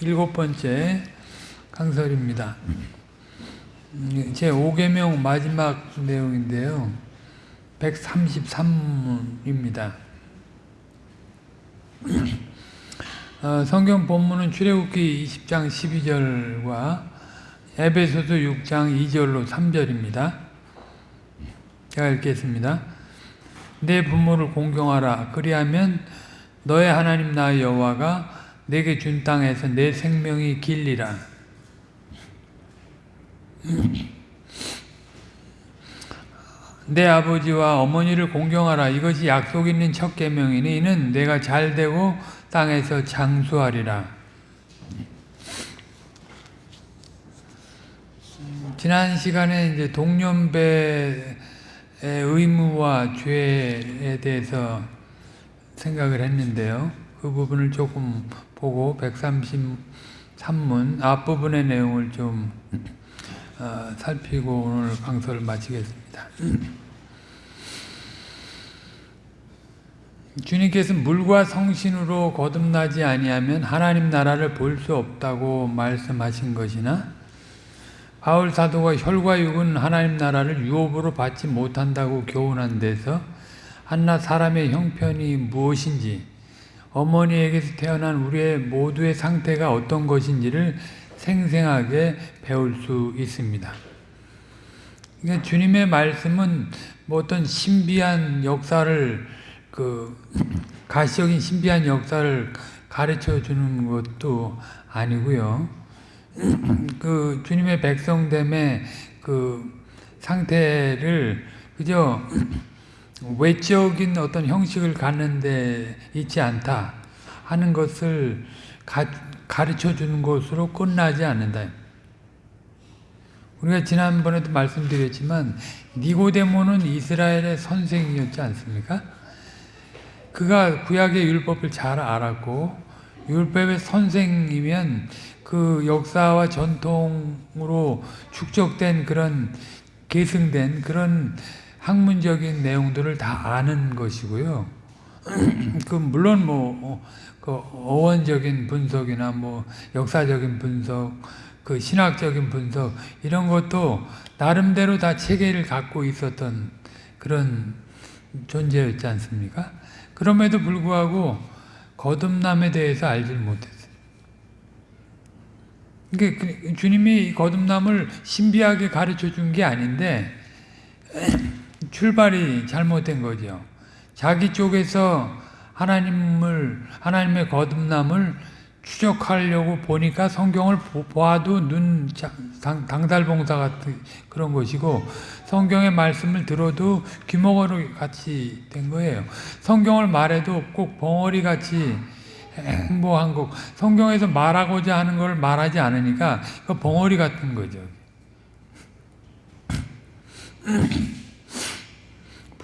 일곱 번째 강설입니다. 제 5계명 마지막 내용인데요. 133문입니다. 어, 성경 본문은 출애굽기 20장 12절과 에베소서 6장 2절로 3절입니다. 제가 읽겠습니다. 내 부모를 공경하라. 그리하면 너의 하나님 나 여호와가 내게 준 땅에서 내 생명이 길리라. 내 아버지와 어머니를 공경하라. 이것이 약속 있는 첫 계명이니 이는 내가 잘 되고 땅에서 장수하리라. 지난 시간에 이제 동년배의 의무와 죄에 대해서 생각을 했는데요. 그 부분을 조금 보고 133문 앞부분의 내용을 좀 어, 살피고 오늘 강서를 마치겠습니다. 주님께서 물과 성신으로 거듭나지 아니하면 하나님 나라를 볼 수 없다고 말씀하신 것이나 바울 사도가 혈과 육은 하나님 나라를 유업으로 받지 못한다고 교훈한 데서 한낱 사람의 형편이 무엇인지 어머니에게서 태어난 우리의 모두의 상태가 어떤 것인지를 생생하게 배울 수 있습니다. 그러니까 주님의 말씀은 뭐 어떤 신비한 역사를 그 가시적인 신비한 역사를 가르쳐 주는 것도 아니고요. 그 주님의 백성됨의 그 상태를 그저 외적인 어떤 형식을 갖는데 있지 않다 하는 것을 가, 가르쳐 주는 것으로 끝나지 않는다. 우리가 지난번에도 말씀드렸지만 니고데모는 이스라엘의 선생이었지 않습니까? 그가 구약의 율법을 잘 알았고 율법의 선생이면 그 역사와 전통으로 축적된 그런 계승된 그런 학문적인 내용들을 다 아는 것이고요. 그 물론 뭐 그 어원적인 분석이나 뭐 역사적인 분석, 그 신학적인 분석 이런 것도 나름대로 다 체계를 갖고 있었던 그런 존재였지 않습니까? 그럼에도 불구하고 거듭남에 대해서 알지 못했어요. 그러니까 주님이 거듭남을 신비하게 가르쳐 준 게 아닌데 출발이 잘못된 거죠. 자기 쪽에서 하나님을 하나님의 거듭남을 추적하려고 보니까 성경을 보아도 눈 당달봉사 같은 그런 것이고 성경의 말씀을 들어도 귀머거리 같이 된 거예요. 성경을 말해도 꼭 벙어리 같이 행보한 것. 성경에서 말하고자 하는 걸 말하지 않으니까 그 벙어리 같은 거죠.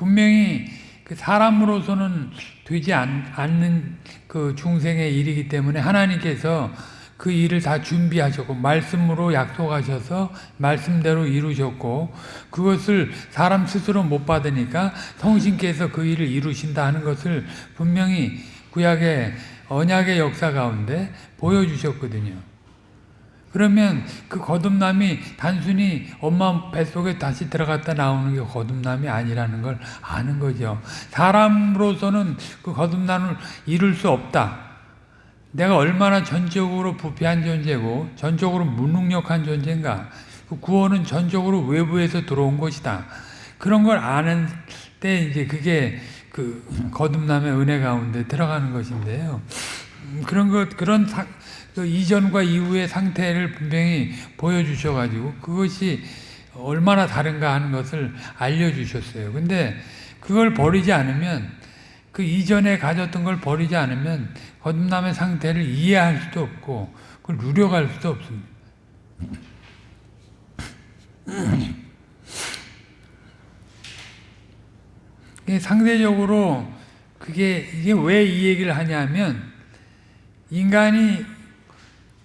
분명히 그 사람으로서는 되지 않, 는 그 중생의 일이기 때문에 하나님께서 그 일을 다 준비하셨고 말씀으로 약속하셔서 말씀대로 이루셨고 그것을 사람 스스로 못 받으니까 성신께서 그 일을 이루신다 하는 것을 분명히 구약의 언약의 역사 가운데 보여주셨거든요. 그러면 그 거듭남이 단순히 엄마 뱃속에 다시 들어갔다 나오는 게 거듭남이 아니라는 걸 아는 거죠. 사람으로서는 그 거듭남을 이룰 수 없다. 내가 얼마나 전적으로 부패한 존재고 전적으로 무능력한 존재인가. 그 구원은 전적으로 외부에서 들어온 것이다. 그런 걸 아는 때 이제 그게 그 거듭남의 은혜 가운데 들어가는 것인데요. 그런 것 그런 그 이전과 이후의 상태를 분명히 보여주셔가지고 그것이 얼마나 다른가 하는 것을 알려주셨어요. 근데 그걸 버리지 않으면 그 이전에 가졌던 걸 버리지 않으면 거듭남의 상태를 이해할 수도 없고 그걸 누려갈 수도 없습니다. 상대적으로 그게 이게 왜 이 얘기를 하냐면 인간이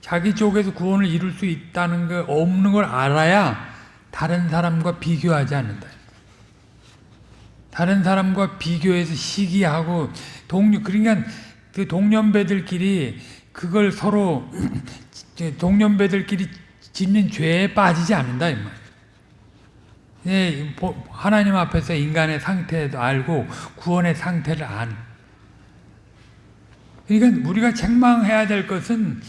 자기 쪽에서 구원을 이룰 수 있다는 거 없는 걸 알아야 다른 사람과 비교하지 않는다. 다른 사람과 비교해서 시기하고 동료 그러니까 그 동년배들끼리 그걸 서로 동년배들끼리 짓는 죄에 빠지지 않는다 이 말. 예, 보- 하나님 앞에서 인간의 상태도 알고 구원의 상태를 안. 그러니까 우리가 책망해야 될 것은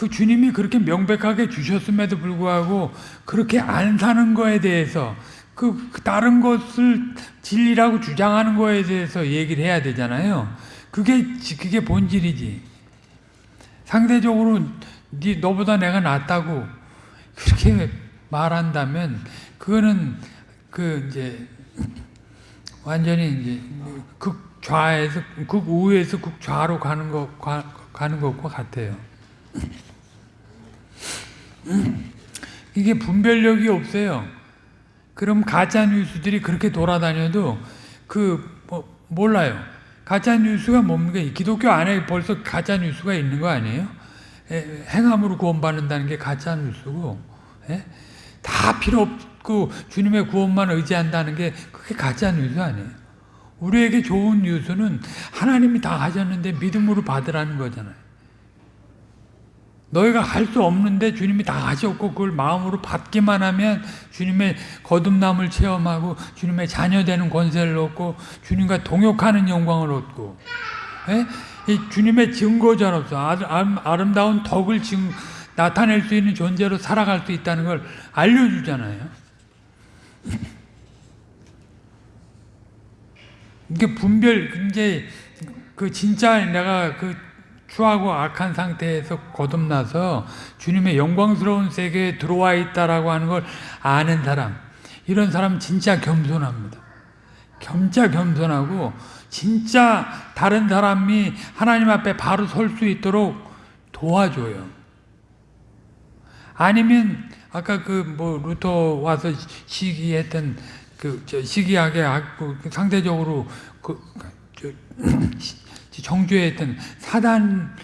그 주님이 그렇게 명백하게 주셨음에도 불구하고 그렇게 안 사는 거에 대해서 그, 그 다른 것을 진리라고 주장하는 거에 대해서 얘기를 해야 되잖아요. 그게 지- 그게 본질이지. 상대적으로 네 너보다 내가 낫다고 그렇게 말한다면 그거는 그 이제 완전히 이제 극좌에서 극우에서 극좌로 가는 거 가, 가는 것과 같아요. 이게 분별력이 없어요. 그럼 가짜 뉴스들이 그렇게 돌아다녀도 그 뭐, 몰라요. 가짜 뉴스가 뭡니까? 기독교 안에 벌써 가짜 뉴스가 있는 거 아니에요? 에, 행함으로 구원받는다는 게 가짜 뉴스고, 에? 다 필요 없고 주님의 구원만 의지한다는 게 그게 가짜 뉴스 아니에요. 우리에게 좋은 뉴스는 하나님이 다 하셨는데 믿음으로 받으라는 거잖아요. 너희가 할 수 없는데 주님이 다 하셨고 그걸 마음으로 받기만 하면 주님의 거듭남을 체험하고 주님의 자녀 되는 권세를 얻고 주님과 동역하는 영광을 얻고 예? 이 주님의 증거자로서 아름, 아름다운 덕을 증, 나타낼 수 있는 존재로 살아갈 수 있다는 걸 알려주잖아요. 이게 분별 이제 그 진짜 내가 그 추하고 악한 상태에서 거듭나서 주님의 영광스러운 세계에 들어와 있다라고 하는 걸 아는 사람 이런 사람 진짜 겸손합니다. 겸자 겸손하고 진짜 다른 사람이 하나님 앞에 바로 설 수 있도록 도와줘요. 아니면 아까 그 뭐 루터 와서 시기했던 그 시기하게 상대적으로 그 정죄했던 사단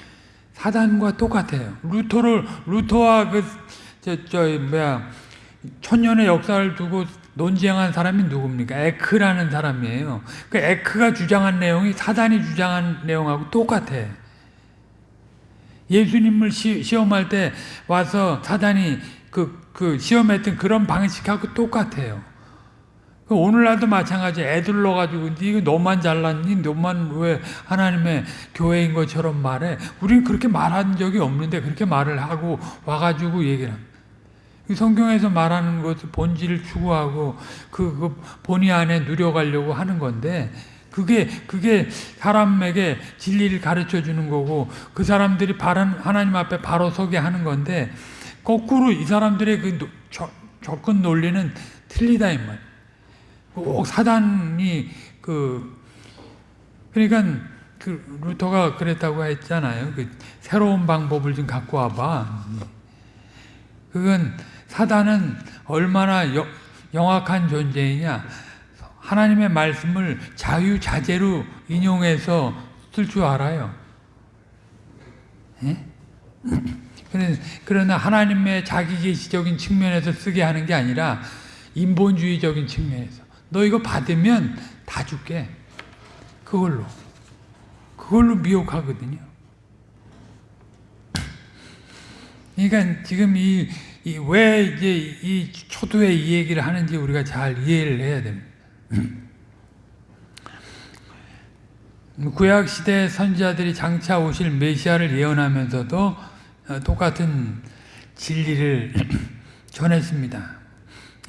사단과 똑같아요. 루터를 루터와 그저 저 뭐야 천년의 역사를 두고 논쟁한 사람이 누굽니까? 에크라는 사람이에요. 그 에크가 주장한 내용이 사단이 주장한 내용하고 똑같아. 예수님을 시, 시험할 때 와서 사단이 그, 그 시험했던 그런 방식하고 똑같아요. 그 오늘날도 마찬가지 애들 넣어가지고 이거 너만 잘났니? 너만 왜 하나님의 교회인 것처럼 말해? 우리는 그렇게 말한 적이 없는데 그렇게 말을 하고 와가지고 얘기를 합니다. 성경에서 말하는 것을 본질을 추구하고 그, 그 본의 안에 누려가려고 하는 건데 그게 그게 사람에게 진리를 가르쳐 주는 거고 그 사람들이 바른 하나님 앞에 바로 서게 하는 건데 거꾸로 이 사람들의 그 저, 접근 논리는 틀리다 이 말. 꼭 사단이 그 그러니까 그 루터가 그랬다고 했잖아요. 그 새로운 방법을 좀 갖고 와봐. 그건 사단은 얼마나 여, 영악한 존재이냐. 하나님의 말씀을 자유자재로 인용해서 쓸 줄 알아요. 예? 그러나 하나님의 자기계시적인 측면에서 쓰게 하는 게 아니라 인본주의적인 측면에서 너 이거 받으면 다 줄게. 그걸로. 그걸로 미혹하거든요. 그러니까 지금 이, 이, 왜 이제 이 초두에 이 얘기를 하는지 우리가 잘 이해를 해야 됩니다. 구약 시대 선지자들이 장차 오실 메시아를 예언하면서도 똑같은 진리를 전했습니다.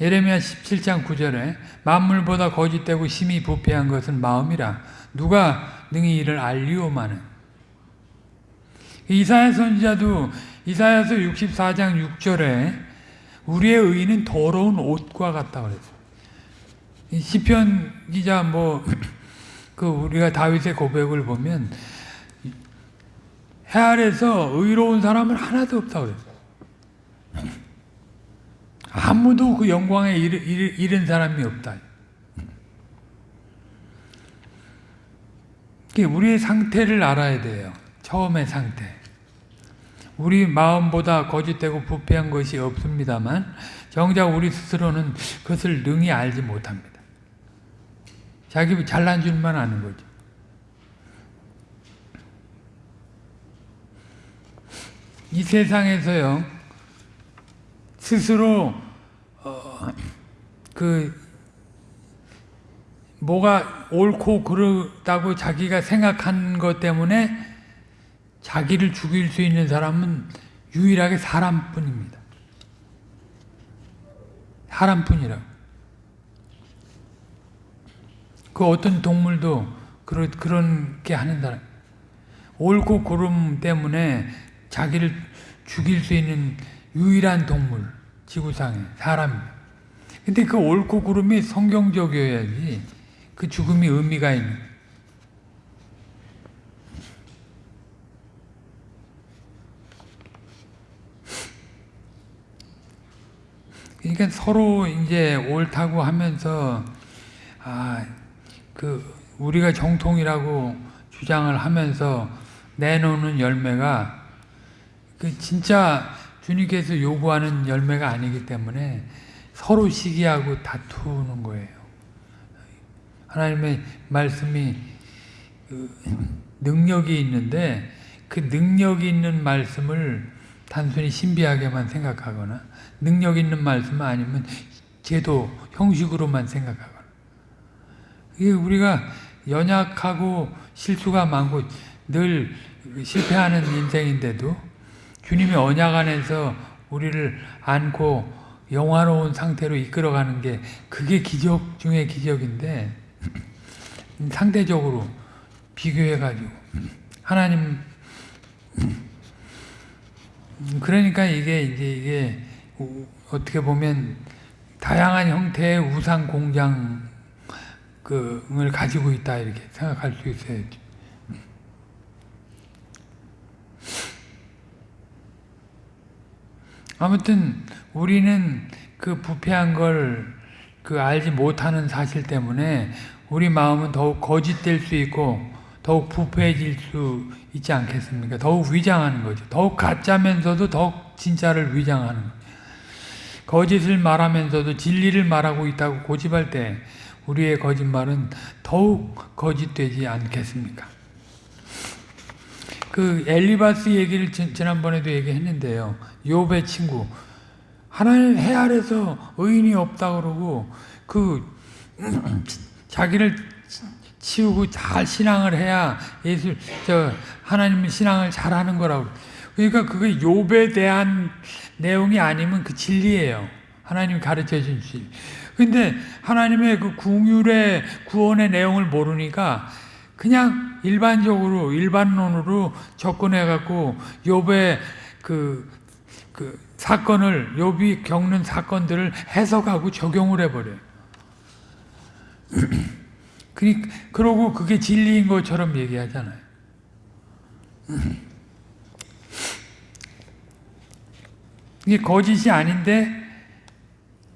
예레미야 17장 9절에 만물보다 거짓되고 심히 부패한 것은 마음이라 누가 능히 이를 알리오마는 이사야 선지자도 이사야서 64장 6절에 우리의 의는 더러운 옷과 같다 그랬어요. 시편 기자 뭐 그 우리가 다윗의 고백을 보면 해 아래서 의로운 사람은 하나도 없다 그랬어요. 아무도 그 영광에 이른 사람이 없다. 우리의 상태를 알아야 돼요. 처음의 상태. 우리 마음보다 거짓되고 부패한 것이 없습니다만 정작 우리 스스로는 그것을 능히 알지 못합니다. 자기 잘난 줄만 아는 거죠. 이 세상에서요 스스로 어, 그 뭐가 옳고 그르다고 자기가 생각한 것 때문에 자기를 죽일 수 있는 사람은 유일하게 사람뿐입니다. 사람뿐이라고. 그 어떤 동물도 그런 그런 게 하는 사람. 옳고 그름 때문에 자기를 죽일 수 있는 유일한 동물 지구상에 사람입니다. 근데 그 옳고 그름이 성경적이어야지 그 죽음이 의미가 있는. 그러니까 서로 이제 옳다고 하면서 아 그 우리가 정통이라고 주장을 하면서 내놓는 열매가 그 진짜 주님께서 요구하는 열매가 아니기 때문에 서로 시기하고 다투는 거예요. 하나님의 말씀이 그 능력이 있는데 그 능력이 있는 말씀을 단순히 신비하게만 생각하거나 능력 있는 말씀은 아니면 제도 형식으로만 생각하거나 이게 우리가 연약하고 실수가 많고 늘 실패하는 인생인데도 주님의 언약 안에서 우리를 안고 영화로운 상태로 이끌어가는 게 그게 기적 중의 기적인데 상대적으로 비교해가지고 하나님 그러니까 이게 이제 이게 어떻게 보면 다양한 형태의 우상 공장을 가지고 있다 이렇게 생각할 수 있어요. 아무튼 우리는 그 부패한 걸 그 알지 못하는 사실 때문에 우리 마음은 더욱 거짓될 수 있고 더욱 부패해질 수 있지 않겠습니까? 더욱 위장하는 거죠. 더욱 가짜면서도 더욱 진짜를 위장하는 거죠. 거짓을 말하면서도 진리를 말하고 있다고 고집할 때 우리의 거짓말은 더욱 거짓되지 않겠습니까? 그 엘리바스 얘기를 지난번에도 얘기했는데요. 욥의 친구 하나님 해 아래서 의인이 없다 그러고 그 자기를 치우고 잘 신앙을 해야 예수 저 하나님 신앙을 잘하는 거라고. 그러니까 그게 욥에 대한 내용이 아니면 그 진리예요. 하나님이 가르쳐 준 진리. 근데 하나님의 그 궁율의 구원의 내용을 모르니까 그냥 일반적으로 일반론으로 접근해 갖고 욥의 그, 그 사건을 욥이 겪는 사건들을 해석하고 적용을 해 버려요. 그러고 그게 진리인 것처럼 얘기하잖아요. 이게 거짓이 아닌데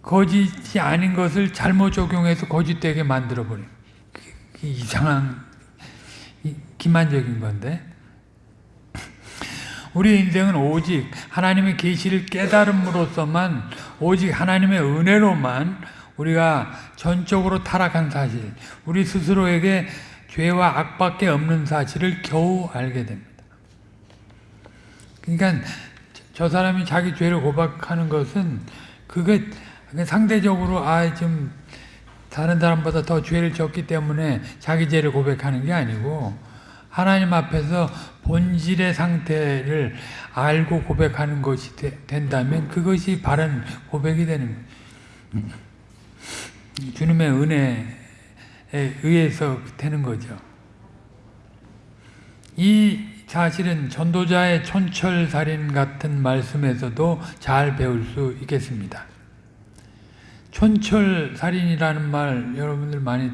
거짓이 아닌 것을 잘못 적용해서 거짓되게 만들어 버려요. 이상한 기만적인 건데 우리 인생은 오직 하나님의 계시를 깨달음으로써만 오직 하나님의 은혜로만 우리가 전적으로 타락한 사실, 우리 스스로에게 죄와 악밖에 없는 사실을 겨우 알게 됩니다. 그러니까 저 사람이 자기 죄를 고백하는 것은 그게 상대적으로 아 좀 다른 사람보다 더 죄를 졌기 때문에 자기 죄를 고백하는 게 아니고 하나님 앞에서 본질의 상태를 알고 고백하는 것이 되, 된다면 그것이 바른 고백이 되는. 주님의 은혜에 의해서 되는 거죠. 이 사실은 전도자의 촌철살인 같은 말씀에서도 잘 배울 수 있겠습니다. 촌철살인이라는 말 여러분들 많이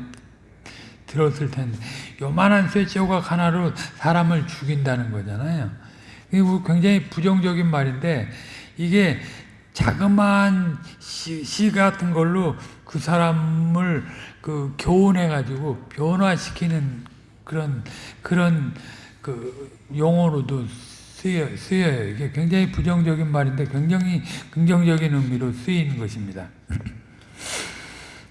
들었을 텐데 요만한 쇠조각 하나로 사람을 죽인다는 거잖아요. 굉장히 부정적인 말인데 이게 자그마한 시, 시 같은 걸로 그 사람을 그 교훈해 가지고 변화시키는 그런 그런 그 용어로도 쓰여 쓰여요. 이게 굉장히 부정적인 말인데 굉장히 긍정적인 의미로 쓰이는 것입니다.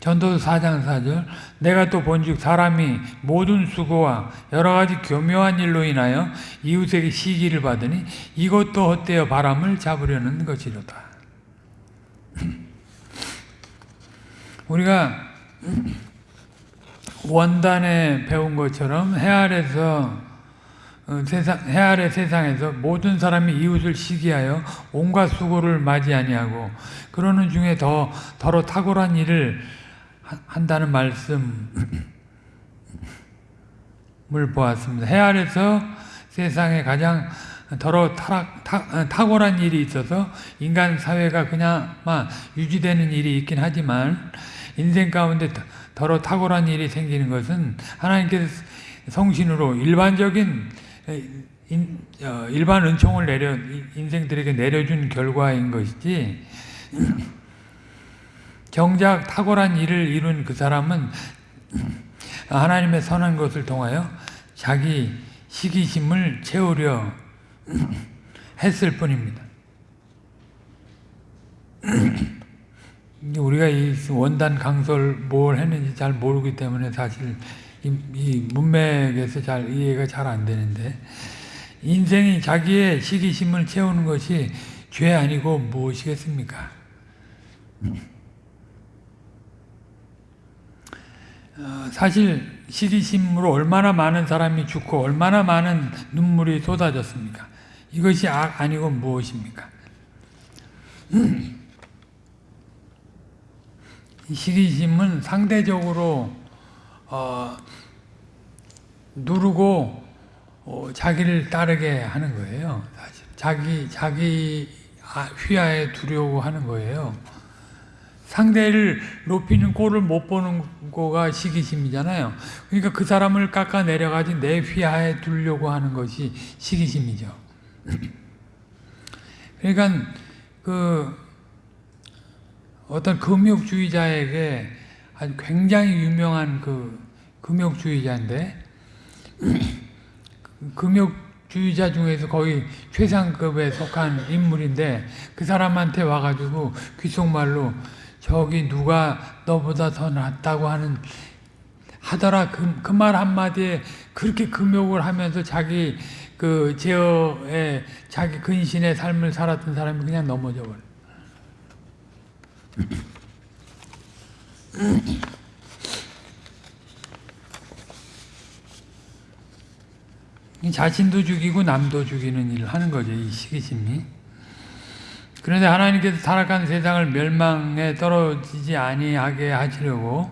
전도서 4장 4절 내가 또 본즉 사람이 모든 수고와 여러 가지 교묘한 일로 인하여 이웃에게 시기를 받으니 이것도 헛되어 바람을 잡으려는 것이로다. 우리가 원단에 배운 것처럼 해 아래서 어, 세상 해 아래 세상에서 모든 사람이 이웃을 시기하여 온갖 수고를 맞이 아니하고 그러는 중에 더 더러 탁월한 일을 하- 한다는 말씀을 보았습니다. 해 아래서 세상에 가장 더러 타락, 타, 어, 탁월한 일이 있어서 인간 사회가 그냥만 유지되는 일이 있긴 하지만 인생 가운데 더- 더러 탁월한 일이 생기는 것은 하나님께서 성신으로 일반적인 인, 어, 일반 은총을 내려 인생들에게 내려준 결과인 것이지 정작 탁월한 일을 이룬 그 사람은 하나님의 선한 것을 통하여 자기 시기심을 채우려 했을 뿐입니다. 우리가 이 원단 강설 뭘 했는지 잘 모르기 때문에 사실 이, 이 문맥에서 잘 이해가 잘 안 되는데 인생이 자기의 시기심을 채우는 것이 죄 아니고 무엇이겠습니까? 어, 사실 시기심으로 얼마나 많은 사람이 죽고 얼마나 많은 눈물이 쏟아졌습니까? 이것이 악 아니고 무엇입니까? 이 시기심은 상대적으로 어, 누르고 어, 자기를 따르게 하는 거예요. 사실 자기 자기 아- 휘하에 두려고 하는 거예요. 상대를 높이는 꼴을 못 보는 거가 시기심이잖아요. 그러니까 그 사람을 깎아 내려가지 내 휘하에 두려고 하는 것이 시기심이죠. 그러니까 그 어떤 금욕주의자에게 아주 굉장히 유명한 그 금욕주의자인데 금욕주의자 중에서 거의 최상급에 속한 인물인데 그 사람한테 와가지고 귓속말로 저기 누가 너보다 더 낫다고 하는 하더라 그 말 한마디에 그렇게 금욕을 하면서 자기 그 제어에 자기 근신의 삶을 살았던 사람이 그냥 넘어져 버려. 이 자신도 죽이고 남도 죽이는 일을 하는 거죠. 이 시기심이. 그런데 하나님께서 타락한 세상을 멸망에 떨어지지 아니하게 하시려고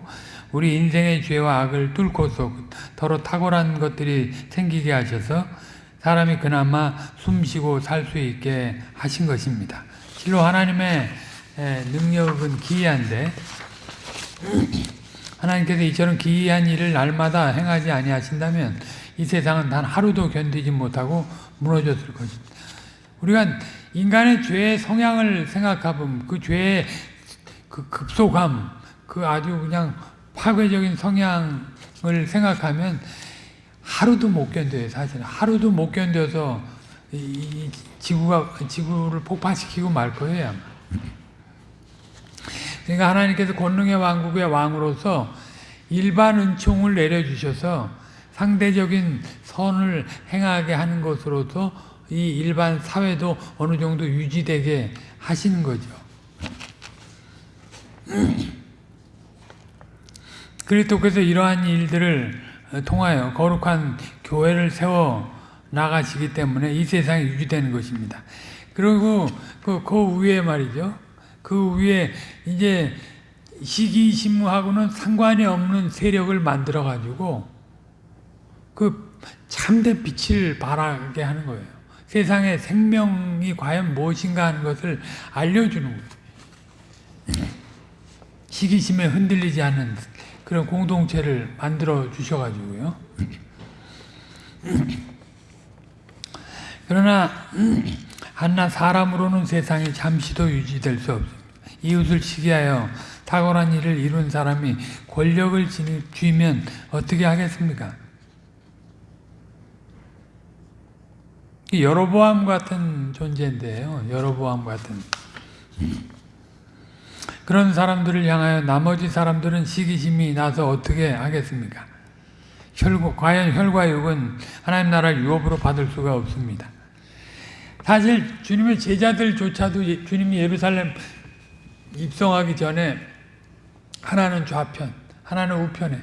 우리 인생의 죄와 악을 뚫고서 더러 탁월한 것들이 생기게 하셔서 사람이 그나마 숨쉬고 살 수 있게 하신 것입니다. 실로 하나님의 에, 능력은 기이한데 하나님께서 이처럼 기이한 일을 날마다 행하지 아니하신다면 이 세상은 단 하루도 견디지 못하고 무너졌을 것입니다. 우리가 인간의 죄의 성향을 생각해보면 그 죄의 그 급속함, 그 아주 그냥 파괴적인 성향을 생각하면 하루도 못 견뎌요, 사실. 하루도 못 견뎌서 이- 이 지구가, 지구를 폭파시키고 말 거예요, 아마. 그러니까 하나님께서 권능의 왕국의 왕으로서 일반 은총을 내려주셔서 상대적인 선을 행하게 하는 것으로서 이 일반 사회도 어느 정도 유지되게 하시는 거죠. 그리스도께서 이러한 일들을 통하여 거룩한 교회를 세워 나가시기 때문에 이 세상이 유지되는 것입니다. 그리고 그, 그 위에 말이죠. 그 위에 이제 시기심무하고는 상관이 없는 세력을 만들어 가지고 그 참된 빛을 발하게 하는 거예요. 세상에 생명이 과연 무엇인가 하는 것을 알려주는 거예요. 시기심에 흔들리지 않는 그런 공동체를 만들어 주셔가지고요. 그러나 한나 사람으로는 세상이 잠시도 유지될 수 없습니다. 이웃을 시기하여 탁월한 일을 이룬 사람이 권력을 쥐면 어떻게 하겠습니까? 여로보암 같은 존재인데요. 여로보암 같은. 그런 사람들을 향하여 나머지 사람들은 시기심이 나서 어떻게 하겠습니까? 혈과, 과연 혈과 육은 하나님 나라 유업으로 받을 수가 없습니다. 사실 주님의 제자들조차도 예- 주님이 예루살렘 입성하기 전에 하나는 좌편, 하나는 우편에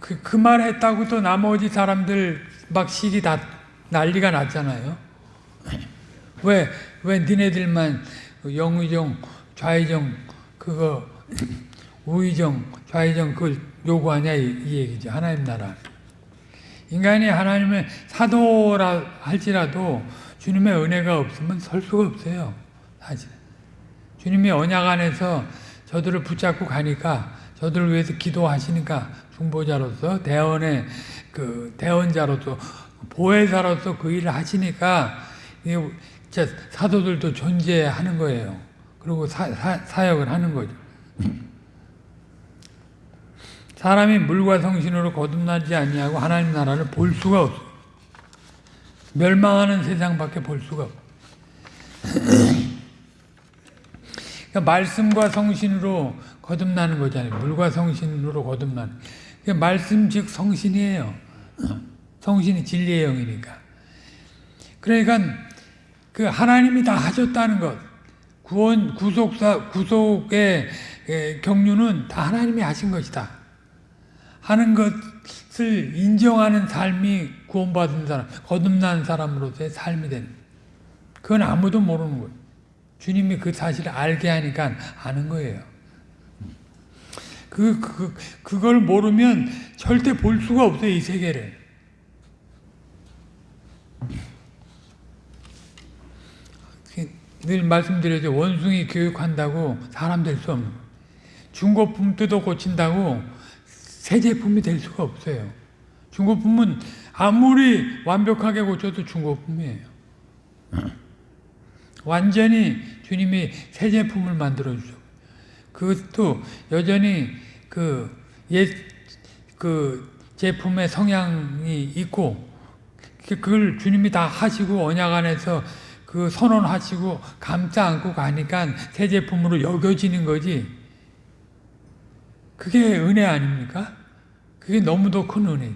그, 그 말 했다고 또 나머지 사람들 막 시기 다 난리가 났잖아요. 왜, 왜 니네들만 영의정, 좌의정, 그거, 우의정, 좌의정 그걸 요구하냐 이, 이 얘기죠. 하나님 나라. 인간이 하나님의 사도라 할지라도 주님의 은혜가 없으면 설 수가 없어요. 사실. 주님이 언약 안에서 저들을 붙잡고 가니까 저들을 위해서 기도하시니까 중보자로서 대언의 그 대언자로서 보혜사로서 그 일을 하시니까 사도들도 존재하는 거예요. 그리고 사, 사, 사 역을 하는 거죠. 사람이 물과 성신으로 거듭나지 아니하고 하나님 나라를 볼 수가 없어. 멸망하는 세상밖에 볼 수가 없어. 그러니까 말씀과 성신으로 거듭나는 거잖아요. 물과 성신으로 거듭나는. 그러니까 말씀 즉 성신이에요. 성신이 진리의 영이니까. 그러니까 그 하나님이 다 하셨다는 것. 구원 구속사 구속의 에, 경륜은 다 하나님이 하신 것이다. 하는 것을 인정하는 삶이 구원받은 사람, 거듭난 사람으로서의 삶이 되는. 그건 아무도 모르는 거예요. 주님이 그 사실을 알게 하니까 아는 거예요. 그, 그, 그걸 모르면 절대 볼 수가 없어요, 이 세계를. 늘 말씀드려죠. 원숭이 교육한다고 사람 될 수 없는 거예요. 중고품 뜯어 고친다고 새 제품이 될 수가 없어요. 중고품은 아무리 완벽하게 고쳐도 중고품이에요. 완전히 주님이 새 제품을 만들어 주죠. 그것도 여전히 그 옛, 그 제품의 성향이 있고, 그걸 주님이 다 하시고, 언약 안에서 그 선언하시고, 감싸 안고 가니까 새 제품으로 여겨지는 거지. 그게 은혜 아닙니까? 그게 너무도 큰 은혜.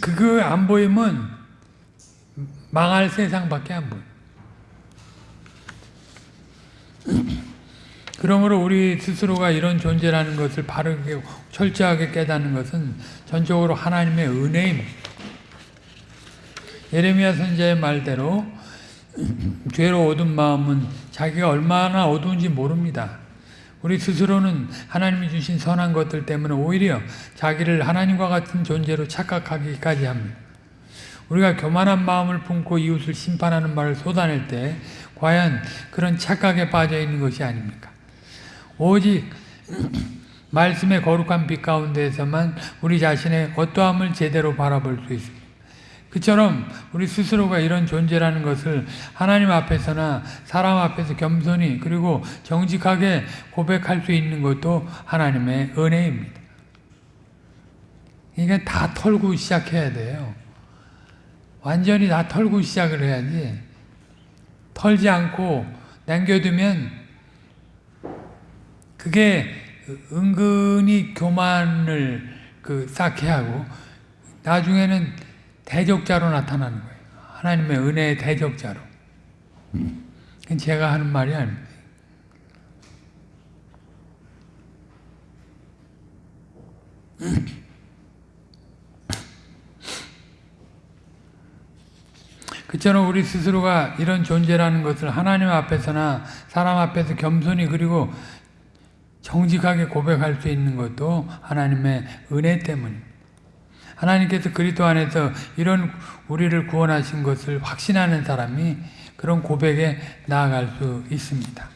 그거 안 보이면 망할 세상밖에 안 보여. 그러므로 우리 스스로가 이런 존재라는 것을 바르게 철저하게 깨닫는 것은 전적으로 하나님의 은혜입니다. 예레미야 선지자의 말대로 죄로 얻은 마음은 자기가 얼마나 어두운지 모릅니다. 우리 스스로는 하나님이 주신 선한 것들 때문에 오히려 자기를 하나님과 같은 존재로 착각하기까지 합니다. 우리가 교만한 마음을 품고 이웃을 심판하는 말을 쏟아낼 때 과연 그런 착각에 빠져 있는 것이 아닙니까? 오직 말씀의 거룩한 빛 가운데에서만 우리 자신의 어떠함을 제대로 바라볼 수 있습니다. 그처럼 우리 스스로가 이런 존재라는 것을 하나님 앞에서나 사람 앞에서 겸손히 그리고 정직하게 고백할 수 있는 것도 하나님의 은혜입니다. 그러니까 다 털고 시작해야 돼요. 완전히 다 털고 시작을 해야지. 털지 않고 남겨두면 그게 은근히 교만을 그 쌓게 하고 나중에는 대적자로 나타나는 거예요. 하나님의 은혜의 대적자로. 그건 제가 하는 말이 아닙니다. 그처럼 우리 스스로가 이런 존재라는 것을 하나님 앞에서나 사람 앞에서 겸손히 그리고 정직하게 고백할 수 있는 것도 하나님의 은혜 때문입니다. 하나님께서 그리스도 안에서 이런 우리를 구원하신 것을 확신하는 사람이 그런 고백에 나아갈 수 있습니다.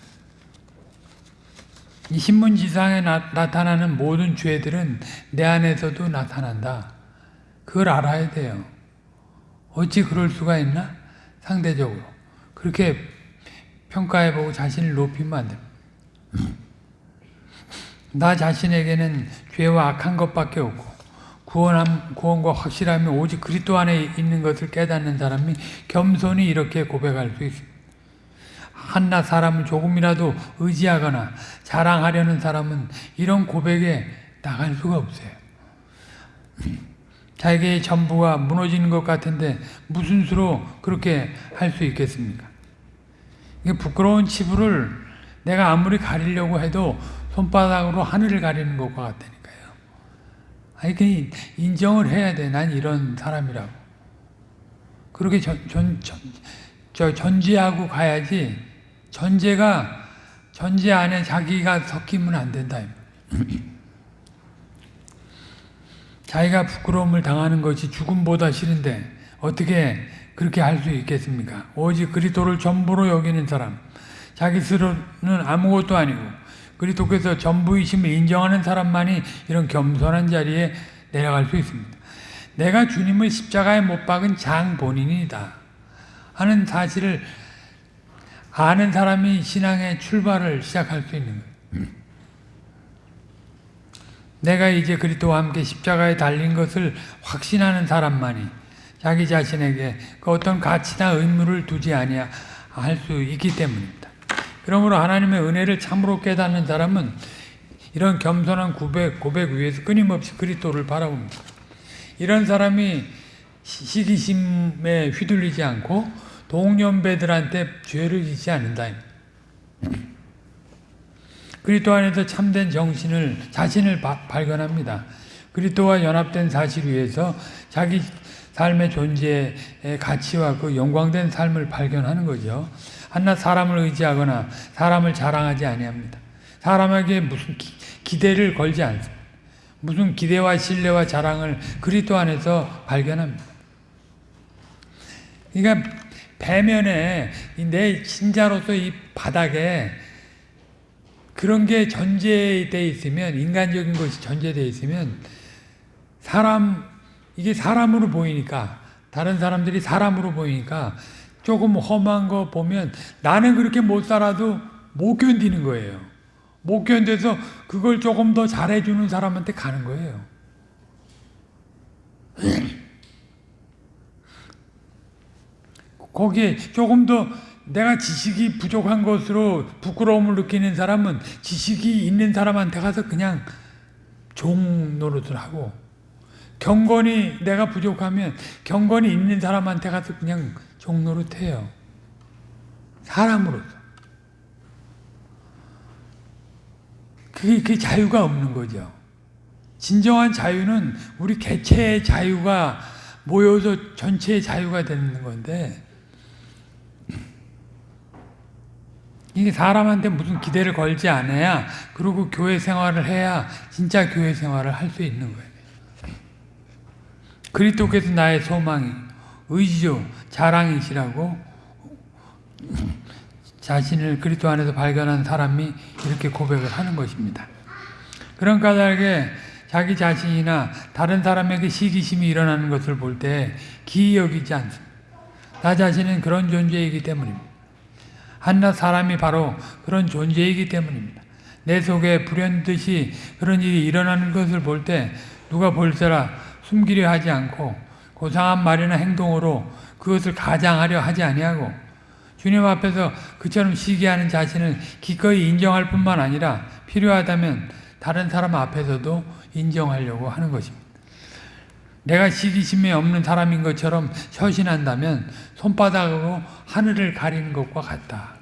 이 신문지상에 나, 나타나는 모든 죄들은 내 안에서도 나타난다. 그걸 알아야 돼요. 어찌 그럴 수가 있나? 상대적으로. 그렇게 평가해보고 자신을 높이면 안 됩니다. 나 자신에게는 죄와 악한 것밖에 없고 구원함, 구원과 확실함이 오직 그리스도 안에 있는 것을 깨닫는 사람이 겸손히 이렇게 고백할 수 있습니다. 한낱 사람을 조금이라도 의지하거나 자랑하려는 사람은 이런 고백에 나갈 수가 없어요. 자기의 전부가 무너지는 것 같은데 무슨 수로 그렇게 할 수 있겠습니까? 부끄러운 치부를 내가 아무리 가리려고 해도 손바닥으로 하늘을 가리는 것과 같다니까요. 아니, 그 인정을 해야 돼. 난 이런 사람이라고. 그렇게 전, 전, 전, 저 전제하고 가야지 전제가 전제 안에 자기가 섞이면 안 된다. 자기가 부끄러움을 당하는 것이 죽음보다 싫은데 어떻게 그렇게 할 수 있겠습니까? 오직 그리스도를 전부로 여기는 사람, 자기 스스로는 아무것도 아니고 그리스도께서 전부이심을 인정하는 사람만이 이런 겸손한 자리에 내려갈 수 있습니다. 내가 주님을 십자가에 못 박은 장 본인이다 하는 사실을 아는 사람이 신앙의 출발을 시작할 수 있는 거예요. 내가 이제 그리스도와 함께 십자가에 달린 것을 확신하는 사람만이 자기 자신에게 그 어떤 가치나 의무를 두지 아니야 할수 있기 때문입니다. 그러므로 하나님의 은혜를 참으로 깨닫는 사람은 이런 겸손한 고백, 고백 위에서 끊임없이 그리스도를 바라봅니다. 이런 사람이 시기심에 휘둘리지 않고 동년배들한테 죄를 짓지 않는다. 그리스도 안에서 참된 정신을 자신을 바, 발견합니다. 그리스도와 연합된 사실 위에서 자기 삶의 존재의 가치와 그 영광된 삶을 발견하는 거죠. 한낱 사람을 의지하거나 사람을 자랑하지 아니합니다. 사람에게 무슨 기, 대를 걸지 않습니다. 무슨 기대와 신뢰와 자랑을 그리스도 안에서 발견합니다. 그러니까 배면에 내 신자로서 이 바닥에 그런 게 전제되어 있으면 인간적인 것이 전제되어 있으면 사람 이게 사람으로 보이니까 다른 사람들이 사람으로 보이니까 조금 험한 거 보면 나는 그렇게 못 살아도 못 견디는 거예요. 못 견뎌서 그걸 조금 더 잘해주는 사람한테 가는 거예요. 거기에 조금 더 내가 지식이 부족한 것으로 부끄러움을 느끼는 사람은 지식이 있는 사람한테 가서 그냥 종 노릇을 하고 경건이 내가 부족하면 경건이 있는 사람한테 가서 그냥 종 노릇해요. 사람으로서. 그게, 그게 자유가 없는 거죠. 진정한 자유는 우리 개체의 자유가 모여서 전체의 자유가 되는 건데 이게 사람한테 무슨 기대를 걸지 않아야 그리고 교회 생활을 해야 진짜 교회 생활을 할 수 있는 거예요. 그리스도께서 나의 소망이 의지요 자랑이시라고 자신을 그리스도 안에서 발견한 사람이 이렇게 고백을 하는 것입니다. 그런 까닭에 자기 자신이나 다른 사람에게 시기심이 일어나는 것을 볼 때 기이 여기지 않습니다. 나 자신은 그런 존재이기 때문입니다. 한낱 사람이 바로 그런 존재이기 때문입니다. 내 속에 불현듯이 그런 일이 일어나는 것을 볼 때 누가 볼세라 숨기려 하지 않고 고상한 말이나 행동으로 그것을 가장하려 하지 아니하고 주님 앞에서 그처럼 시기하는 자신을 기꺼이 인정할 뿐만 아니라 필요하다면 다른 사람 앞에서도 인정하려고 하는 것입니다. 내가 시기심이 없는 사람인 것처럼 처신한다면 손바닥으로 하늘을 가리는 것과 같다.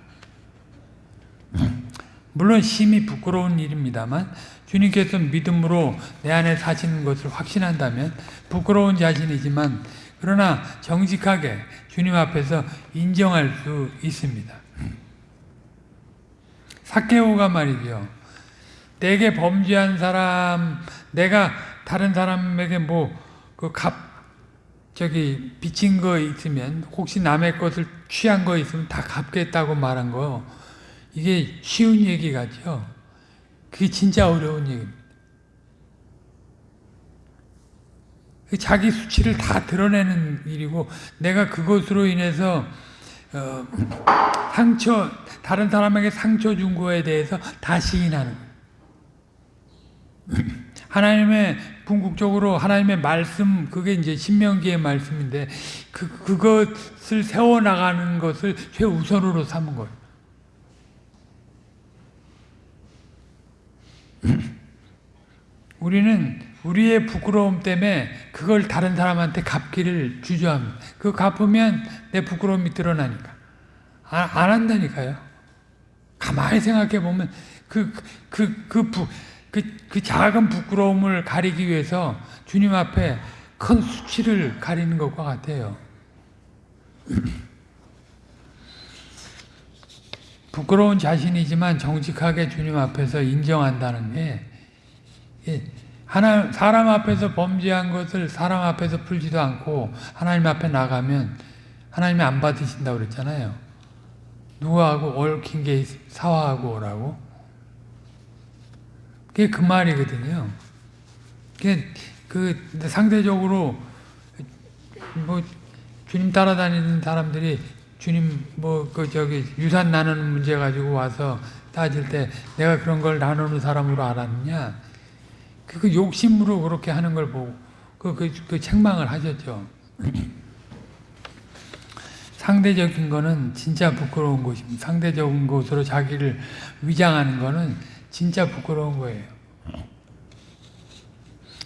물론 심히 부끄러운 일입니다만 주님께서 믿음으로 내 안에 사시는 것을 확신한다면 부끄러운 자신이지만 그러나 정직하게 주님 앞에서 인정할 수 있습니다. 사케오가 말이죠. 내게 범죄한 사람, 내가 다른 사람에게 뭐 그 값, 저기 빚진 거 있으면 혹시 남의 것을 취한 거 있으면 다 갚겠다고 말한 거 이게 쉬운 얘기 같죠. 그게 진짜 어려운 얘기입니다. 그 자기 수치를 다 드러내는 일이고 내가 그것으로 인해서 어, 상처 다른 사람에게 상처 준 거에 대해서 다 시인하는 하나님의 궁극적으로 하나님의 말씀 그게 이제 신명기의 말씀인데 그 그것을 세워 나가는 것을 최우선으로 삼은 거예요. 우리는 우리의 부끄러움 때문에 그걸 다른 사람한테 갚기를 주저합니다. 그 갚으면 내 부끄러움이 드러나니까. 안, 안 한다니까요. 가만히 생각해 보면 그, 그, 그, 부, 그, 그 작은 부끄러움을 가리기 위해서 주님 앞에 큰 수치를 가리는 것과 같아요. 부끄러운 자신이지만 정직하게 주님 앞에서 인정한다는 게 하나 사람 앞에서 범죄한 것을 사람 앞에서 풀지도 않고 하나님 앞에 나가면 하나님이 안 받으신다고 그랬잖아요. 누구하고 얽힌 게 사화하고 오라고. 그게 그 말이거든요. 그 상대적으로 뭐 주님 따라다니는 사람들이 주님 뭐 그 저기 유산 나누는 문제 가지고 와서 따질 때 내가 그런 걸 나누는 사람으로 알았느냐? 그 욕심으로 그렇게 하는 걸 보고 그, 그, 그 책망을 하셨죠. 상대적인 거는 진짜 부끄러운 것입니다. 상대적인 것으로 자기를 위장하는 거는 진짜 부끄러운 거예요.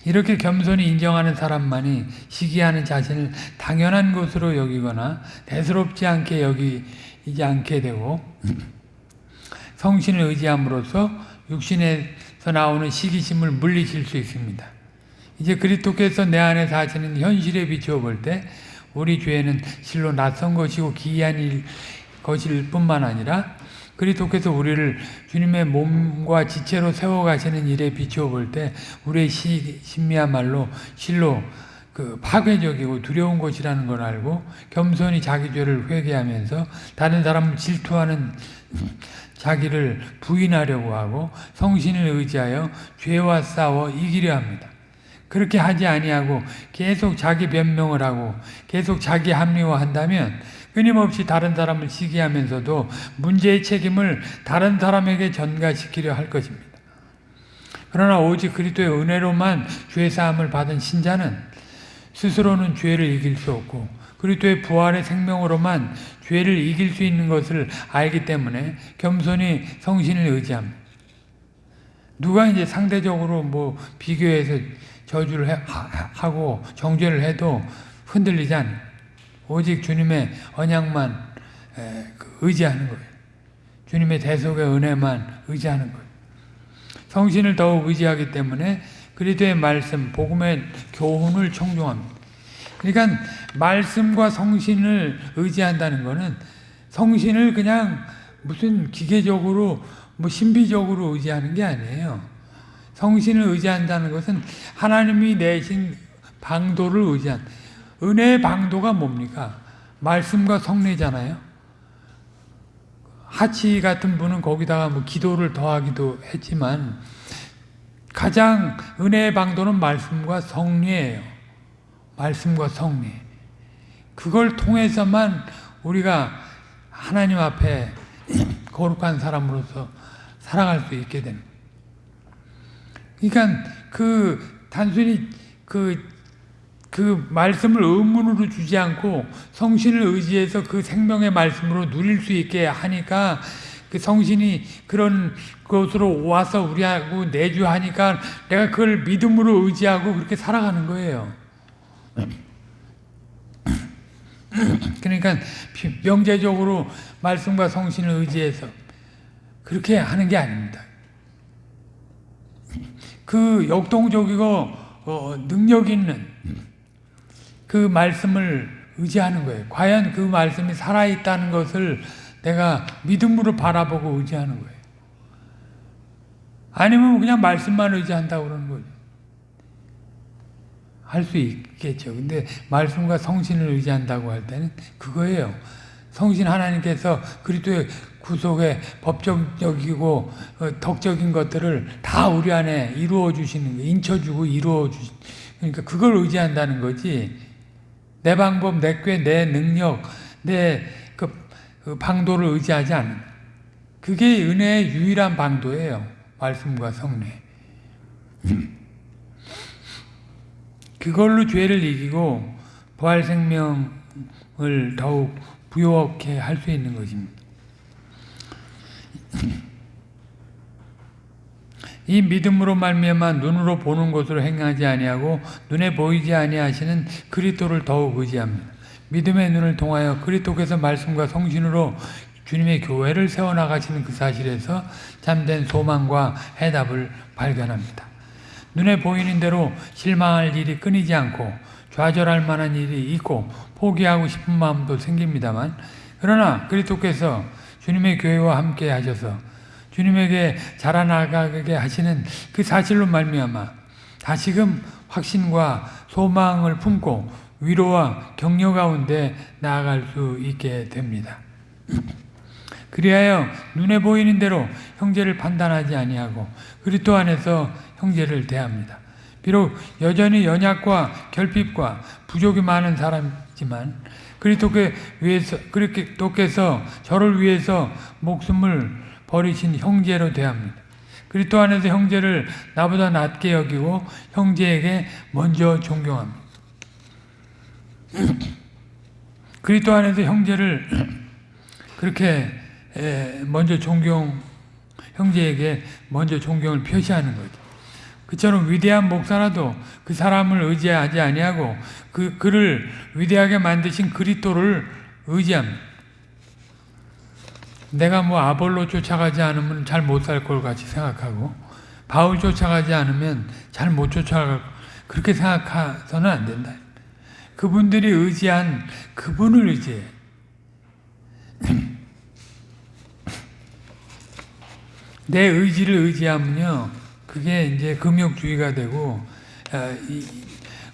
이렇게 겸손히 인정하는 사람만이 시기하는 자신을 당연한 것으로 여기거나 대수롭지 않게 여기지 않게 되고 성신을 의지함으로써 육신에서 나오는 시기심을 물리칠 수 있습니다. 이제 그리스도께서 내 안에 사시는 현실에 비추어 볼 때 우리 죄는 실로 낯선 것이고 기이한 일, 것일 뿐만 아니라 그리스도께서 우리를 주님의 몸과 지체로 세워가시는 일에 비추어 볼 때 우리의 시, 심미야말로 실로 그 파괴적이고 두려운 것이라는 걸 알고 겸손히 자기 죄를 회개하면서 다른 사람을 질투하는 자기를 부인하려고 하고 성신을 의지하여 죄와 싸워 이기려 합니다. 그렇게 하지 아니하고 계속 자기 변명을 하고 계속 자기 합리화한다면 끊임없이 다른 사람을 시기하면서도 문제의 책임을 다른 사람에게 전가시키려 할 것입니다. 그러나 오직 그리스도의 은혜로만 죄 사함을 받은 신자는 스스로는 죄를 이길 수 없고 그리스도의 부활의 생명으로만 죄를 이길 수 있는 것을 알기 때문에 겸손히 성신을 의지합니다. 누가 이제 상대적으로 뭐 비교해서 저주를 해, 하고 정죄를 해도 흔들리지 않아요. 오직 주님의 언약만 그 의지하는 거예요. 주님의 대속의 은혜만 의지하는 거예요. 성신을 더욱 의지하기 때문에 그리스도의 말씀, 복음의 교훈을 청중합니다. 그러니까 말씀과 성신을 의지한다는 것은 성신을 그냥 무슨 기계적으로 뭐 신비적으로 의지하는 게 아니에요. 성신을 의지한다는 것은 하나님이 내신 방도를 의지한 은혜의 방도가 뭡니까? 말씀과 성례잖아요. 하치 같은 분은 거기다가 뭐 기도를 더하기도 했지만 가장 은혜의 방도는 말씀과 성례예요. 말씀과 성리 그걸 통해서만 우리가 하나님 앞에 거룩한 사람으로서 살아갈 수 있게 되는 그러니까 그 단순히 그, 그 말씀을 의문으로 주지 않고 성신을 의지해서 그 생명의 말씀으로 누릴 수 있게 하니까 그 성신이 그런 것으로 와서 우리하고 내주하니까 내가 그걸 믿음으로 의지하고 그렇게 살아가는 거예요. 그러니까 명제적으로 말씀과 성신을 의지해서 그렇게 하는 게 아닙니다. 그 역동적이고 어, 능력 있는 그 말씀을 의지하는 거예요. 과연 그 말씀이 살아있다는 것을 내가 믿음으로 바라보고 의지하는 거예요. 아니면 그냥 말씀만 의지한다고 그러는 거죠. 할 수 있겠죠. 근데 말씀과 성신을 의지한다고 할 때는 그거예요. 성신 하나님께서 그리스도의 구속의 법적이고 어, 덕적인 것들을 다 우리 안에 이루어 주시는 게 인쳐주고 이루어 주시 그러니까 그걸 의지한다는 거지. 내 방법, 내 꾀, 내 능력, 내그 그 방도를 의지하지 않는. 그게 은혜의 유일한 방도예요. 말씀과 성례. 그걸로 죄를 이기고 부활 생명을 더욱 부요하게 할 수 있는 것입니다. 이 믿음으로 말미암아 눈으로 보는 것으로 행하지 아니하고 눈에 보이지 아니하시는 그리스도를 더욱 의지합니다. 믿음의 눈을 통하여 그리스도께서 말씀과 성신으로 주님의 교회를 세워나가시는 그 사실에서 참된 소망과 해답을 발견합니다. 눈에 보이는 대로 실망할 일이 끊이지 않고 좌절할 만한 일이 있고 포기하고 싶은 마음도 생깁니다만 그러나 그리스도께서 주님의 교회와 함께 하셔서 주님에게 자라나가게 하시는 그 사실로 말미암아 다시금 확신과 소망을 품고 위로와 격려 가운데 나아갈 수 있게 됩니다. 그리하여 눈에 보이는 대로 형제를 판단하지 아니하고 그리스도 안에서 형제를 대합니다. 비록 여전히 연약과 결핍과 부족이 많은 사람이지만 그리스도께서 저를 위해서 목숨을 버리신 형제로 대합니다. 그리스도 안에서 형제를 나보다 낮게 여기고 형제에게 먼저 존경합니다. 그리스도 안에서 형제를 그렇게 먼저 존경 형제에게 먼저 존경을 표시하는 거죠. 그처럼 위대한 목사라도 그 사람을 의지하지 아니하고 그 그를 위대하게 만드신 그리스도를 의지합니다. 내가 뭐 아볼로 쫓아가지 않으면 잘 못 살 걸 같이 생각하고 바울 쫓아가지 않으면 잘 못 쫓아갈 그렇게 생각해서는 안 된다. 그분들이 의지한 그분을 의지해. 내 의지를 의지하면요, 그게 이제 금욕주의가 되고, 어, 이,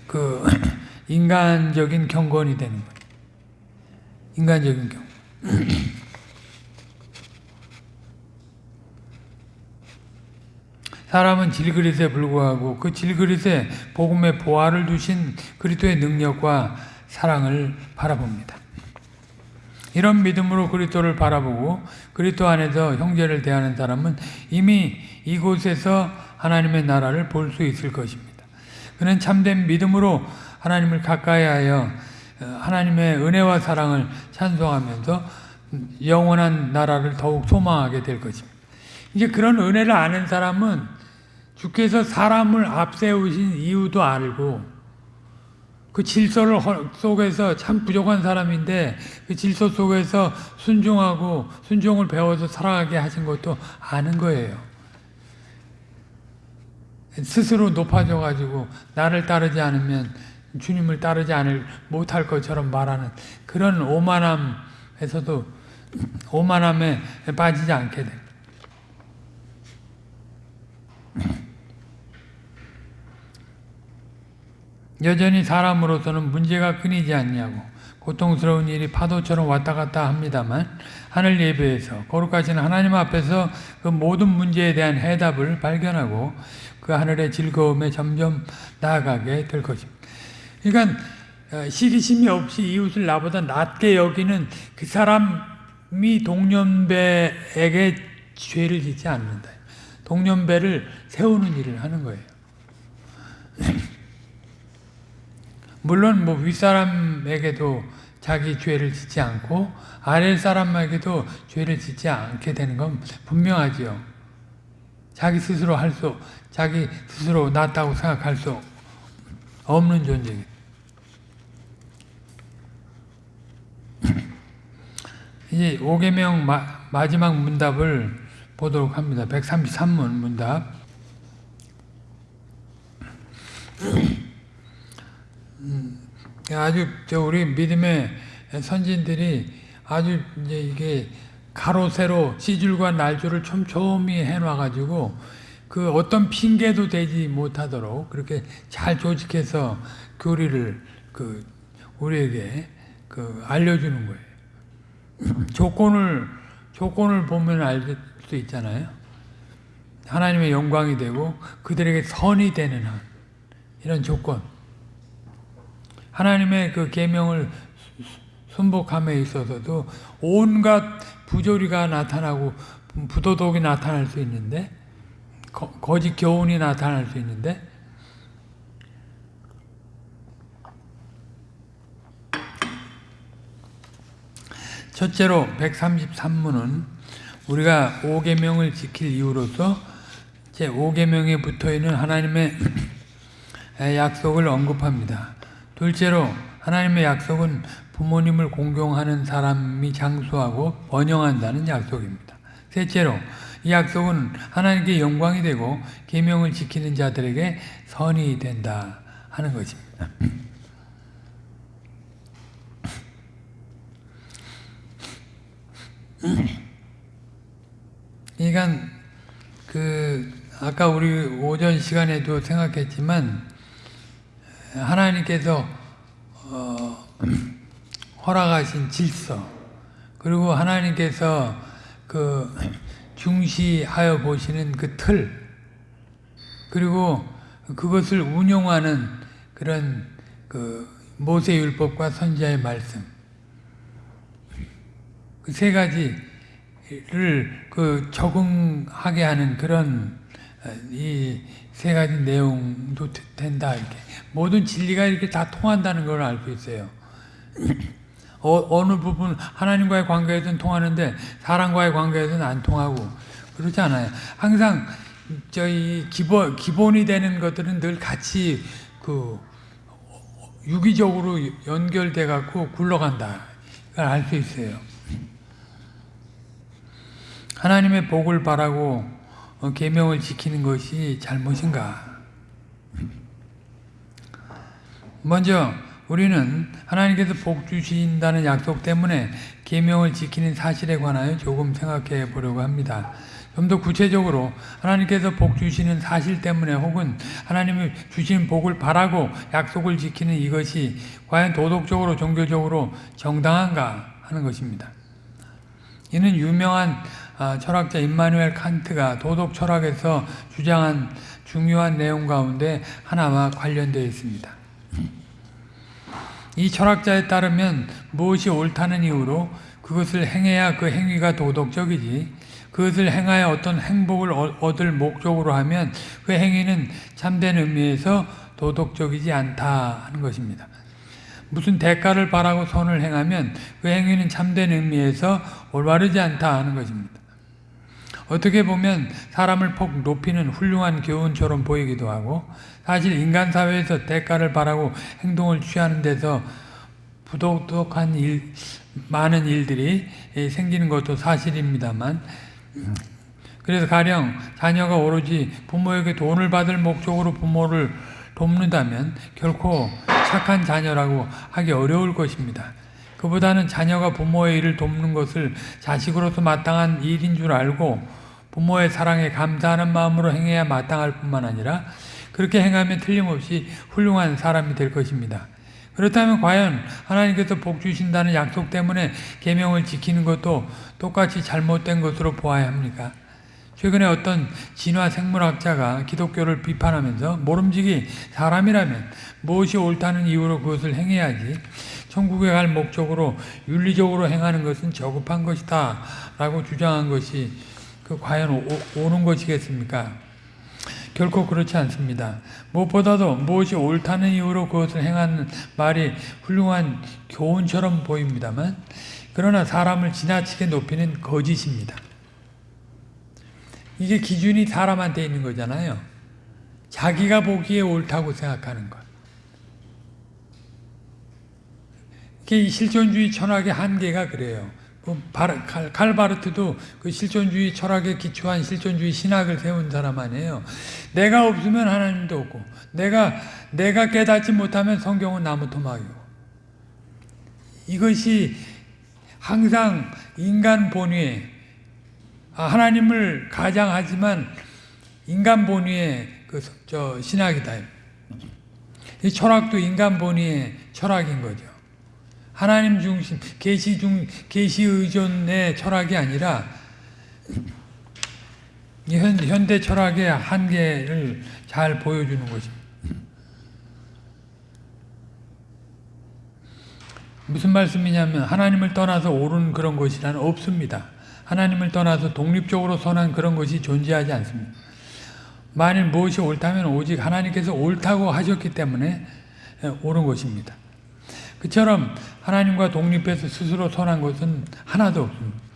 그, 인간적인 경건이 되는 거예요. 인간적인 경건. 사람은 질그릇에 불구하고 그 질그릇에 복음의 보화를 두신 그리스도의 능력과 사랑을 바라봅니다. 이런 믿음으로 그리스도를 바라보고 그리스도 안에서 형제를 대하는 사람은 이미 이곳에서 하나님의 나라를 볼 수 있을 것입니다. 그는 참된 믿음으로 하나님을 가까이하여 하나님의 은혜와 사랑을 찬송하면서 영원한 나라를 더욱 소망하게 될 것입니다. 이제 그런 은혜를 아는 사람은 주께서 사람을 앞세우신 이유도 알고 그 질서를 속에서 참 부족한 사람인데 그 질서 속에서 순종하고 순종을 배워서 살아가게 하신 것도 아는 거예요. 스스로 높아져 가지고 나를 따르지 않으면 주님을 따르지 않을 못할 것처럼 말하는 그런 오만함에서도 오만함에 빠지지 않게 돼. 여전히 사람으로서는 문제가 끊이지 않냐고 고통스러운 일이 파도처럼 왔다 갔다 합니다만 하늘 예배에서 거룩하신 하나님 앞에서 그 모든 문제에 대한 해답을 발견하고 그 하늘의 즐거움에 점점 나아가게 될 것입니다. 그러니까 어, 시기심이 없이 이웃을 나보다 낮게 여기는 그 사람이 동년배에게 죄를 짓지 않는다. 동년배를 세우는 일을 하는 거예요. 물론 뭐 윗사람에게도 자기 죄를 짓지 않고 아래 사람에게도 죄를 짓지 않게 되는 건 분명하지요. 자기 스스로 할 수, 자기 스스로 낫다고 생각할 수 없는 존재입니다. 이제 5계명 마 지막 문답을 보도록 합니다. 133문 문답. 음, 아주 저 우리 믿음의 선진들이 아주 이제 이게 가로 세로 시줄과 날줄을 촘촘히 해놔가지고 그 어떤 핑계도 되지 못하도록 그렇게 잘 조직해서 교리를 그 우리에게 그 알려주는 거예요. 조건을 조건을 보면 알 수 있잖아요. 하나님의 영광이 되고 그들에게 선이 되는 한 이런 조건. 하나님의 그 계명을 순복함에 있어서도 온갖 부조리가 나타나고 부도덕이 나타날 수 있는데 거, 거짓 교훈이 나타날 수 있는데 첫째로 133문은 우리가 5계명을 지킬 이유로서 제5계명에 붙어있는 하나님의 약속을 언급합니다. 둘째로 하나님의 약속은 부모님을 공경하는 사람이 장수하고 번영한다는 약속입니다. 셋째로 이 약속은 하나님께 영광이 되고 계명을 지키는 자들에게 선이 된다 하는 것입니다. 그러니까 그 아까 우리 오전 시간에도 생각했지만 하나님께서 어, 허락하신 질서 그리고 하나님께서 그 중시하여 보시는 그 틀 그리고 그것을 운용하는 그런 그 모세 율법과 선지자의 말씀. 그 세 가지를 그 적응하게 하는 그런 이 세 가지 내용도 된다 이렇게 모든 진리가 이렇게 다 통한다는 걸알수 있어요. 어, 느 부분 하나님과의 관계에서는 통하는데 사람과의 관계에서는 안 통하고 그렇지 않아요. 항상 저희 기본 기본이 되는 것들은 늘 같이 그 유기적으로 연결돼 갖고 굴러간다. 그걸 알 수 있어요. 하나님의 복을 바라고 어, 계명을 지키는 것이 잘못인가? 먼저 우리는 하나님께서 복 주신다는 약속 때문에 계명을 지키는 사실에 관하여 조금 생각해 보려고 합니다. 좀 더 구체적으로 하나님께서 복 주시는 사실 때문에 혹은 하나님이 주신 복을 바라고 약속을 지키는 이것이 과연 도덕적으로 종교적으로 정당한가 하는 것입니다. 이는 유명한 아, 철학자 임마누엘 칸트가 도덕 철학에서 주장한 중요한 내용 가운데 하나와 관련되어 있습니다. 이 철학자에 따르면 무엇이 옳다는 이유로 그것을 행해야 그 행위가 도덕적이지 그것을 행하여 어떤 행복을 얻을 목적으로 하면 그 행위는 참된 의미에서 도덕적이지 않다 하는 것입니다. 무슨 대가를 바라고 선을 행하면 그 행위는 참된 의미에서 올바르지 않다 하는 것입니다. 어떻게 보면 사람을 폭 높이는 훌륭한 교훈처럼 보이기도 하고 사실 인간 사회에서 대가를 바라고 행동을 취하는 데서 부도덕한 일, 많은 일들이 생기는 것도 사실입니다만 그래서 가령 자녀가 오로지 부모에게 돈을 받을 목적으로 부모를 돕는다면 결코 착한 자녀라고 하기 어려울 것입니다. 그보다는 자녀가 부모의 일을 돕는 것을 자식으로서 마땅한 일인 줄 알고 부모의 사랑에 감사하는 마음으로 행해야 마땅할 뿐만 아니라 그렇게 행하면 틀림없이 훌륭한 사람이 될 것입니다. 그렇다면 과연 하나님께서 복 주신다는 약속 때문에 계명을 지키는 것도 똑같이 잘못된 것으로 보아야 합니까? 최근에 어떤 진화 생물학자가 기독교를 비판하면서 모름지기 사람이라면 무엇이 옳다는 이유로 그것을 행해야지 천국에 갈 목적으로 윤리적으로 행하는 것은 저급한 것이다 라고 주장한 것이 그 과연 오, 는 것이겠습니까? 결코 그렇지 않습니다. 무엇보다도 무엇이 옳다는 이유로 그것을 행하는 말이 훌륭한 교훈처럼 보입니다만 그러나 사람을 지나치게 높이는 거짓입니다. 이게 기준이 사람한테 있는 거잖아요. 자기가 보기에 옳다고 생각하는 것. 이게 실존주의 철학의 한계가 그래요. 그 칼바르트도 그 실존주의 철학에 기초한 실존주의 신학을 세운 사람 아니에요. 내가 없으면 하나님도 없고, 내가 내가 깨닫지 못하면 성경은 나무 토막이고. 이것이 항상 인간 본위에 아, 하나님을 가장하지만 인간 본위의 그 저 신학이다. 이 철학도 인간 본위의 철학인 거죠. 하나님 중심, 계시 중 계시 의존의 철학이 아니라 현, 현대 철학의 한계를 잘 보여주는 것입니다. 무슨 말씀이냐면 하나님을 떠나서 옳은 그런 것이란 없습니다. 하나님을 떠나서 독립적으로 선한 그런 것이 존재하지 않습니다. 만일 무엇이 옳다면 오직 하나님께서 옳다고 하셨기 때문에 옳은 것입니다. 그처럼 하나님과 독립해서 스스로 선한 것은 하나도 없습니다.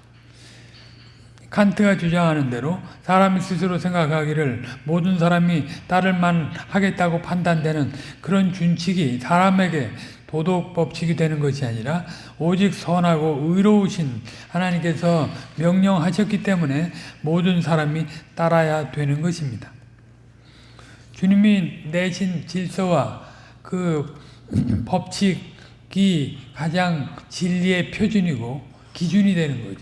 칸트가 주장하는 대로 사람이 스스로 생각하기를 모든 사람이 따를만 하겠다고 판단되는 그런 준칙이 사람에게 도덕 법칙이 되는 것이 아니라 오직 선하고 의로우신 하나님께서 명령하셨기 때문에 모든 사람이 따라야 되는 것입니다. 주님이 내신 질서와 그 법칙 이 가장 진리의 표준이고 기준이 되는 거죠.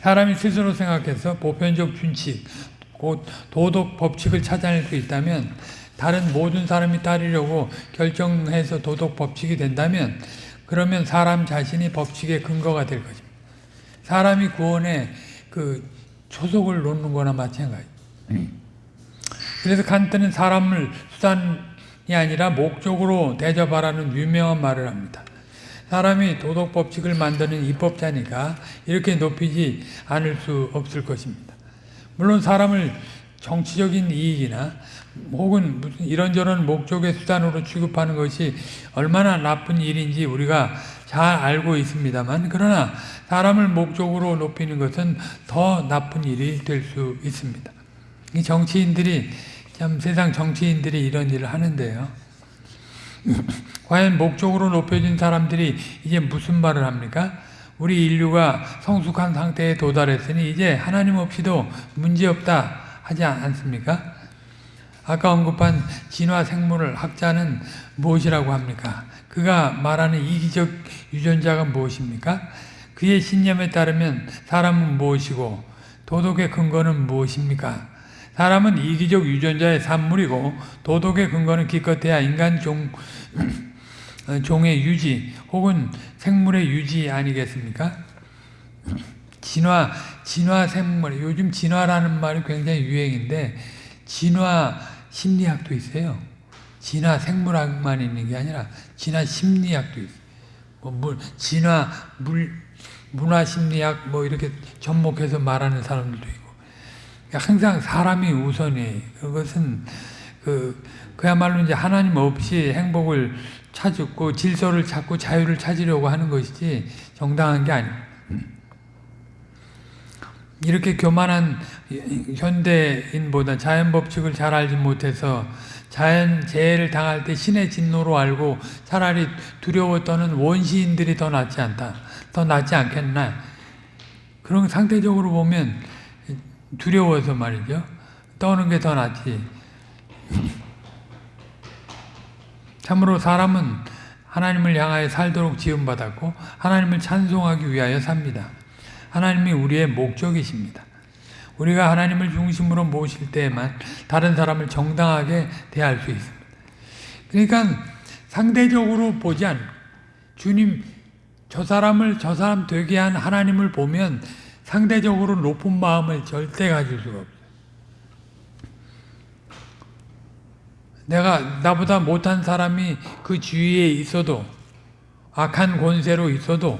사람이 스스로 생각해서 보편적 준칙, 곧 도덕 법칙을 찾아낼 수 있다면 다른 모든 사람이 따르려고 결정해서 도덕 법칙이 된다면 그러면 사람 자신이 법칙의 근거가 될 것입니다. 사람이 구원에 그 초석을 놓는 거나 마찬가지. 그래서 칸트는 사람을 수단이 아니라 목적으로 대접하라는 유명한 말을 합니다. 사람이 도덕 법칙을 만드는 입법자니까 이렇게 높이지 않을 수 없을 것입니다. 물론 사람을 정치적인 이익이나 혹은 이런저런 목적의 수단으로 취급하는 것이 얼마나 나쁜 일인지 우리가 잘 알고 있습니다만 그러나 사람을 목적으로 높이는 것은 더 나쁜 일이 될 수 있습니다. 이 정치인들이 참 세상 정치인들이 이런 일을 하는데요. 과연 목적으로 높여진 사람들이 이제 무슨 말을 합니까? 우리 인류가 성숙한 상태에 도달했으니 이제 하나님 없이도 문제없다 하지 않습니까? 아까 언급한 진화 생물을 학자는 무엇이라고 합니까? 그가 말하는 이기적 유전자가 무엇입니까? 그의 신념에 따르면 사람은 무엇이고 도덕의 근거는 무엇입니까? 사람은 이기적 유전자의 산물이고 도덕의 근거는 기껏해야 인간 종, 종의 유지 혹은 생물의 유지 아니겠습니까? 진화, 진화 생물, 요즘 진화라는 말이 굉장히 유행인데 진화 심리학도 있어요. 진화 생물학만 있는 게 아니라 진화 심리학도 있어요. 뭐 물, 진화 물, 문화 심리학 뭐 이렇게 접목해서 말하는 사람들도 있고. 항상 사람이 우선이 그것은 그 그야말로 이제 하나님 없이 행복을 찾고 질서를 찾고 자유를 찾으려고 하는 것이지 정당한 게 아니에요. 이렇게 교만한 현대인보다 자연 법칙을 잘 알지 못해서 자연 재해를 당할 때 신의 진노로 알고 차라리 두려워 떠는 원시인들이 더 낫지 않다. 더 낫지 않겠나. 그런 상대적으로 보면 두려워서 말이죠. 떠는 게 더 낫지. 참으로 사람은 하나님을 향하여 살도록 지음받았고 하나님을 찬송하기 위하여 삽니다. 하나님이 우리의 목적이십니다. 우리가 하나님을 중심으로 모실 때에만 다른 사람을 정당하게 대할 수 있습니다. 그러니까 상대적으로 보지 않 주님 저 사람을 저 사람 되게 한 하나님을 보면 상대적으로 높은 마음을 절대 가질 수가 없어요. 내가 나보다 못한 사람이 그 주위에 있어도 악한 권세로 있어도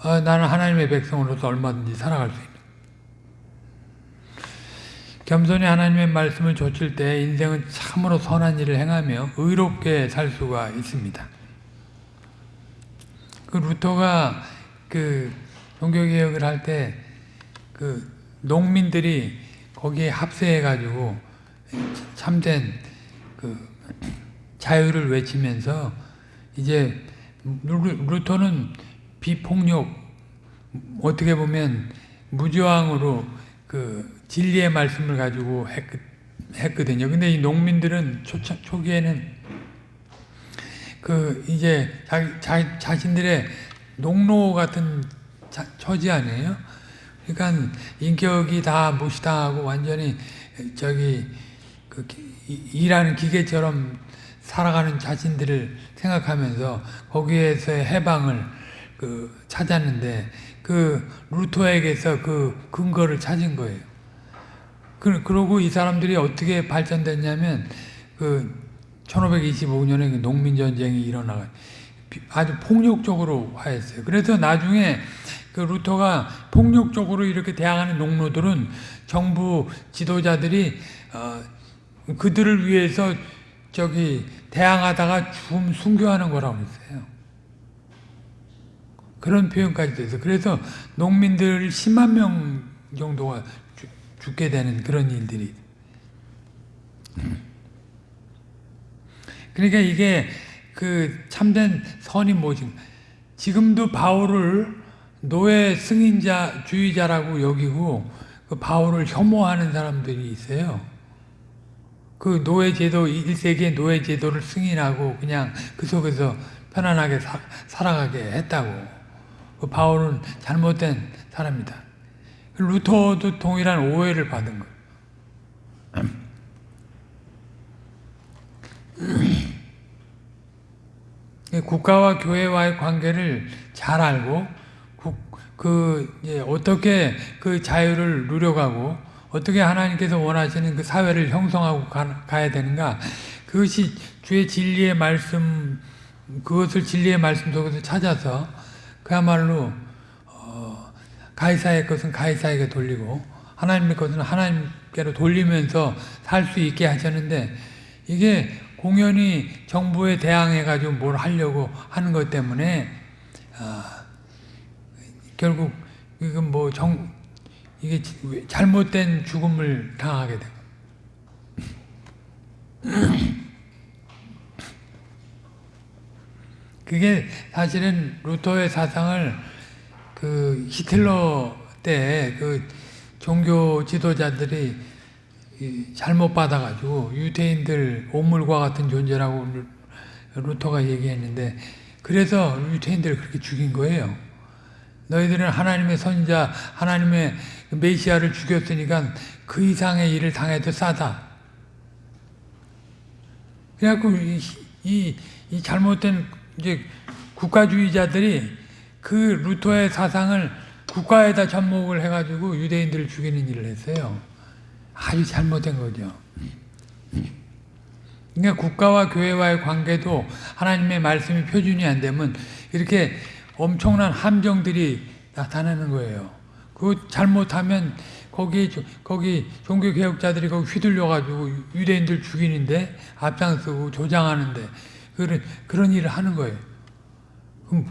아, 나는 하나님의 백성으로서 얼마든지 살아갈 수 있는. 겸손히 하나님의 말씀을 좇을 때 인생은 참으로 선한 일을 행하며 의롭게 살 수가 있습니다. 그 루터가 그 종교개혁을 할 때 그 농민들이 거기에 합세해가지고 참된 그 자유를 외치면서 이제 루터는 비폭력 어떻게 보면 무저항으로 그 진리의 말씀을 가지고 했거든요. 근데 이 농민들은 초, 초기에는 그 이제 자, 자, 자신들의 농로 같은 자, 처지 아니에요? 그러니까 인격이 다 무시당하고 완전히 저기 그 일하는 기계처럼 살아가는 자신들을 생각하면서 거기에서의 해방을 그 찾았는데 그 루터에게서 그 근거를 찾은 거예요. 그, 그러고 이 사람들이 어떻게 발전됐냐면 그 1525년에 그 농민전쟁이 일어나가 아주 폭력적으로 화했어요. 그래서 나중에 그 루터가 폭력적으로 이렇게 대항하는 농노들은 정부 지도자들이 어, 그들을 위해서 저기 대항하다가 죽음 순교하는 거라고 그랬어요. 그런 표현까지 돼서 그래서 농민들 10만 명 정도가 죽- 죽게 되는 그런 일들이 그러니까 이게 그 참된 선이 뭐지? 지금도 바울을 노예 승인자 주의자라고 여기고 그 바울을 혐오하는 사람들이 있어요. 그 노예 제도 1세기의 노예 제도를 승인하고 그냥 그 속에서 편안하게 사, 살아가게 했다고. 그 바울은 잘못된 사람이다. 루터도 동일한 오해를 받은 거예요. 국가와 교회와의 관계를 잘 알고 국- 그 이제 어떻게 그 자유를 누려가고 어떻게 하나님께서 원하시는 그 사회를 형성하고 가, 가야 되는가 그것이 주의 진리의 말씀 그것을 진리의 말씀 속에서 찾아서 그야말로 어, 가이사의 것은 가이사에게 돌리고 하나님의 것은 하나님께로 돌리면서 살 수 있게 하셨는데 이게 공연히 정부에 대항해 가지고 뭘 하려고 하는 것 때문에 아, 결국 이건 뭐 정 이게 잘못된 죽음을 당하게 되고 그게 사실은 루터의 사상을 그 히틀러 때 그 종교 지도자들이 이 잘못 받아가지고 유태인들 오물과 같은 존재라고 루- 루터가 얘기했는데 그래서 유태인들을 그렇게 죽인 거예요. 너희들은 하나님의 선자, 하나님의 메시아를 죽였으니까 그 이상의 일을 당해도 싸다. 그래갖고 이, 이, 이 잘못된 이제 국가주의자들이 그 루터의 사상을 국가에다 접목을 해가지고 유대인들을 죽이는 일을 했어요. 아주 잘못된 거죠. 그러니까 국가와 교회와의 관계도 하나님의 말씀이 표준이 안 되면 이렇게 엄청난 함정들이 나타나는 거예요. 그 잘못하면 거기 거기 종교 개혁자들이 거기 휘둘려 가지고 유대인들 죽이는데 앞장서고 조장하는데 그런 그런 일을 하는 거예요. 그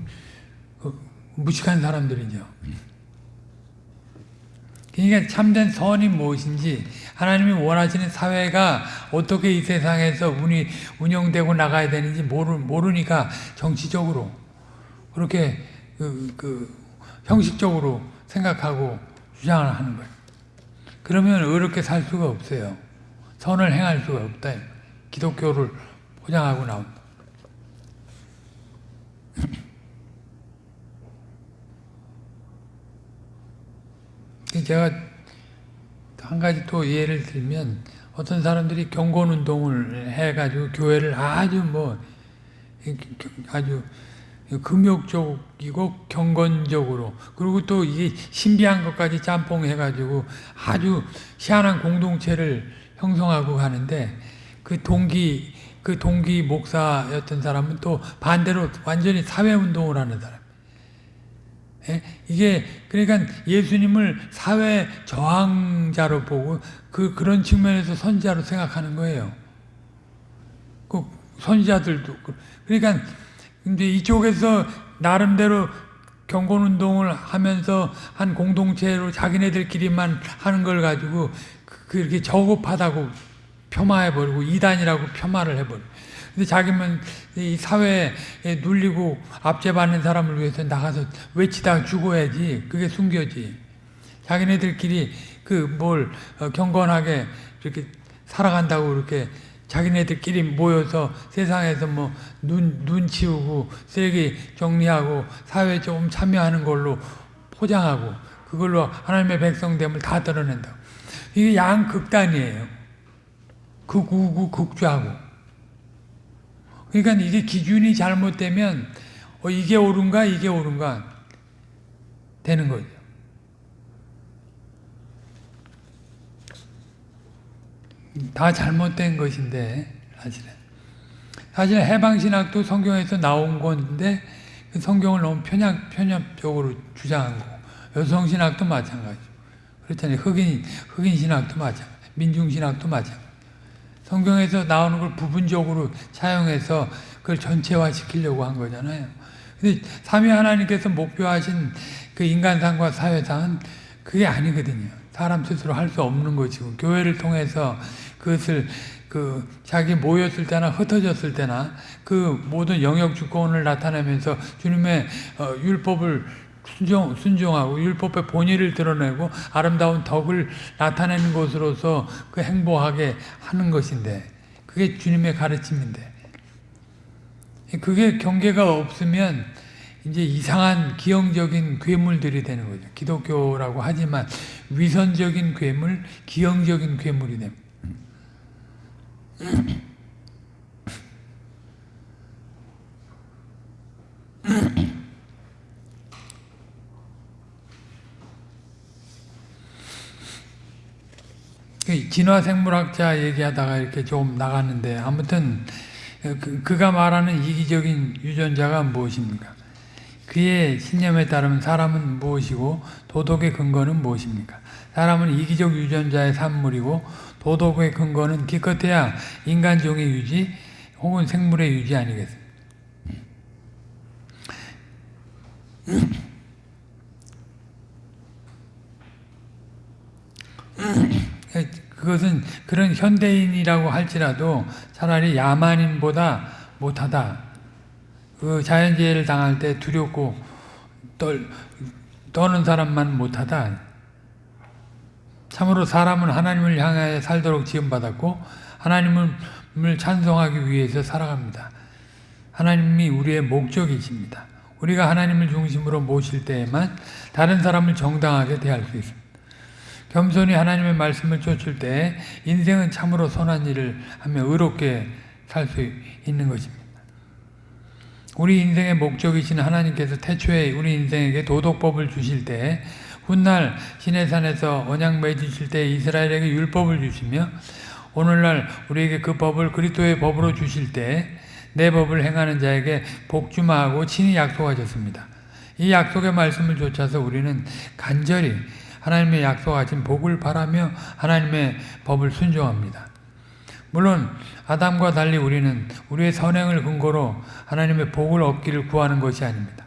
무식한 사람들이죠. 그러니까 참된 선이 무엇인지 하나님이 원하시는 사회가 어떻게 이 세상에서 운이 운영되고 나가야 되는지 모르, 모르니까 정치적으로 그렇게 그, 그 형식적으로 생각하고 주장을 하는 거예요. 그러면 어렵게 살 수가 없어요. 선을 행할 수가 없다. 기독교를 포장하고 나온다. 제가 한 가지 또 예를 들면 어떤 사람들이 경건운동을 해가지고 교회를 아주 뭐 아주 금욕적이고 경건적으로 그리고 또 이게 신비한 것까지 짬뽕해가지고 아주 희한한 공동체를 형성하고 가는데 그 동기 그 동기 목사였던 사람은 또 반대로 완전히 사회운동을 하는 사람. 예? 이게 그러니까 예수님을 사회 저항자로 보고 그 그런 측면에서 선지자로 생각하는 거예요. 그 선지자들도 그러니까 이제 이쪽에서 나름대로 경건 운동을 하면서 한 공동체로 자기네들끼리만 하는 걸 가지고 그렇게 저급하다고 폄하해 버리고 이단이라고 폄하를 해 버려. 근데 자기만 이 사회에 눌리고 압제받는 사람을 위해서 나가서 외치다가 죽어야지. 그게 순교지. 자기네들끼리 그 뭘 경건하게 이렇게 살아간다고 이렇게 자기네들끼리 모여서 세상에서 뭐 눈, 눈 치우고 쓰레기 정리하고 사회에 조금 참여하는 걸로 포장하고 그걸로 하나님의 백성됨을 다 드러낸다. 이게 양극단이에요. 극우고 극좌고. 그러니까 이게 기준이 잘못되면 어, 이게 옳은가 이게 옳은가 되는 거죠. 다 잘못된 것인데 사실은 사실 해방신학도 성경에서 나온 건데 그 성경을 너무 편협, 편협적으로 주장한 거고 여성신학도 마찬가지고 그렇잖아요. 흑인, 흑인 신학도 마찬가지 민중신학도 마찬가지 성경에서 나오는 걸 부분적으로 사용해서 그걸 전체화 시키려고 한 거잖아요. 근데 삼위 하나님께서 목표하신 그 인간상과 사회상은 그게 아니거든요. 사람 스스로 할 수 없는 것이고 교회를 통해서 그것을 그 자기 모였을 때나 흩어졌을 때나 그 모든 영역 주권을 나타내면서 주님의 어, 율법을 순종, 순종하고 율법의 본의를 드러내고 아름다운 덕을 나타내는 것으로서 그 행복하게 하는 것인데 그게 주님의 가르침인데 그게 경계가 없으면 이제 이상한 기형적인 괴물들이 되는 거죠. 기독교라고 하지만 위선적인 괴물, 기형적인 괴물이 됩니다. 진화생물학자 얘기하다가 이렇게 좀 나갔는데 아무튼 그, 그가 말하는 이기적인 유전자가 무엇입니까? 그의 신념에 따르면 사람은 무엇이고 도덕의 근거는 무엇입니까? 사람은 이기적 유전자의 산물이고 도덕의 근거는 기껏해야 인간종의 유지 혹은 생물의 유지 아니겠습니까? 그것은 그런 현대인이라고 할지라도 차라리 야만인보다 못하다. 그 자연재해를 당할 때 두렵고 떨, 떠는 사람만 못하다. 참으로 사람은 하나님을 향하여 살도록 지음받았고 하나님을 찬송하기 위해서 살아갑니다. 하나님이 우리의 목적이십니다. 우리가 하나님을 중심으로 모실 때에만 다른 사람을 정당하게 대할 수 있습니다. 겸손히 하나님의 말씀을 쫓을 때 인생은 참으로 선한 일을 하며 의롭게 살 수 있는 것입니다. 우리 인생의 목적이신 하나님께서 태초에 우리 인생에게 도덕법을 주실 때 훗날 시내산에서 언약 맺으실 때 이스라엘에게 율법을 주시며 오늘날 우리에게 그 법을 그리스도의 법으로 주실 때 내 법을 행하는 자에게 복주마하고 친히 약속하셨습니다. 이 약속의 말씀을 쫓아서 우리는 간절히 하나님의 약속하신 복을 바라며 하나님의 법을 순종합니다. 물론 아담과 달리 우리는 우리의 선행을 근거로 하나님의 복을 얻기를 구하는 것이 아닙니다.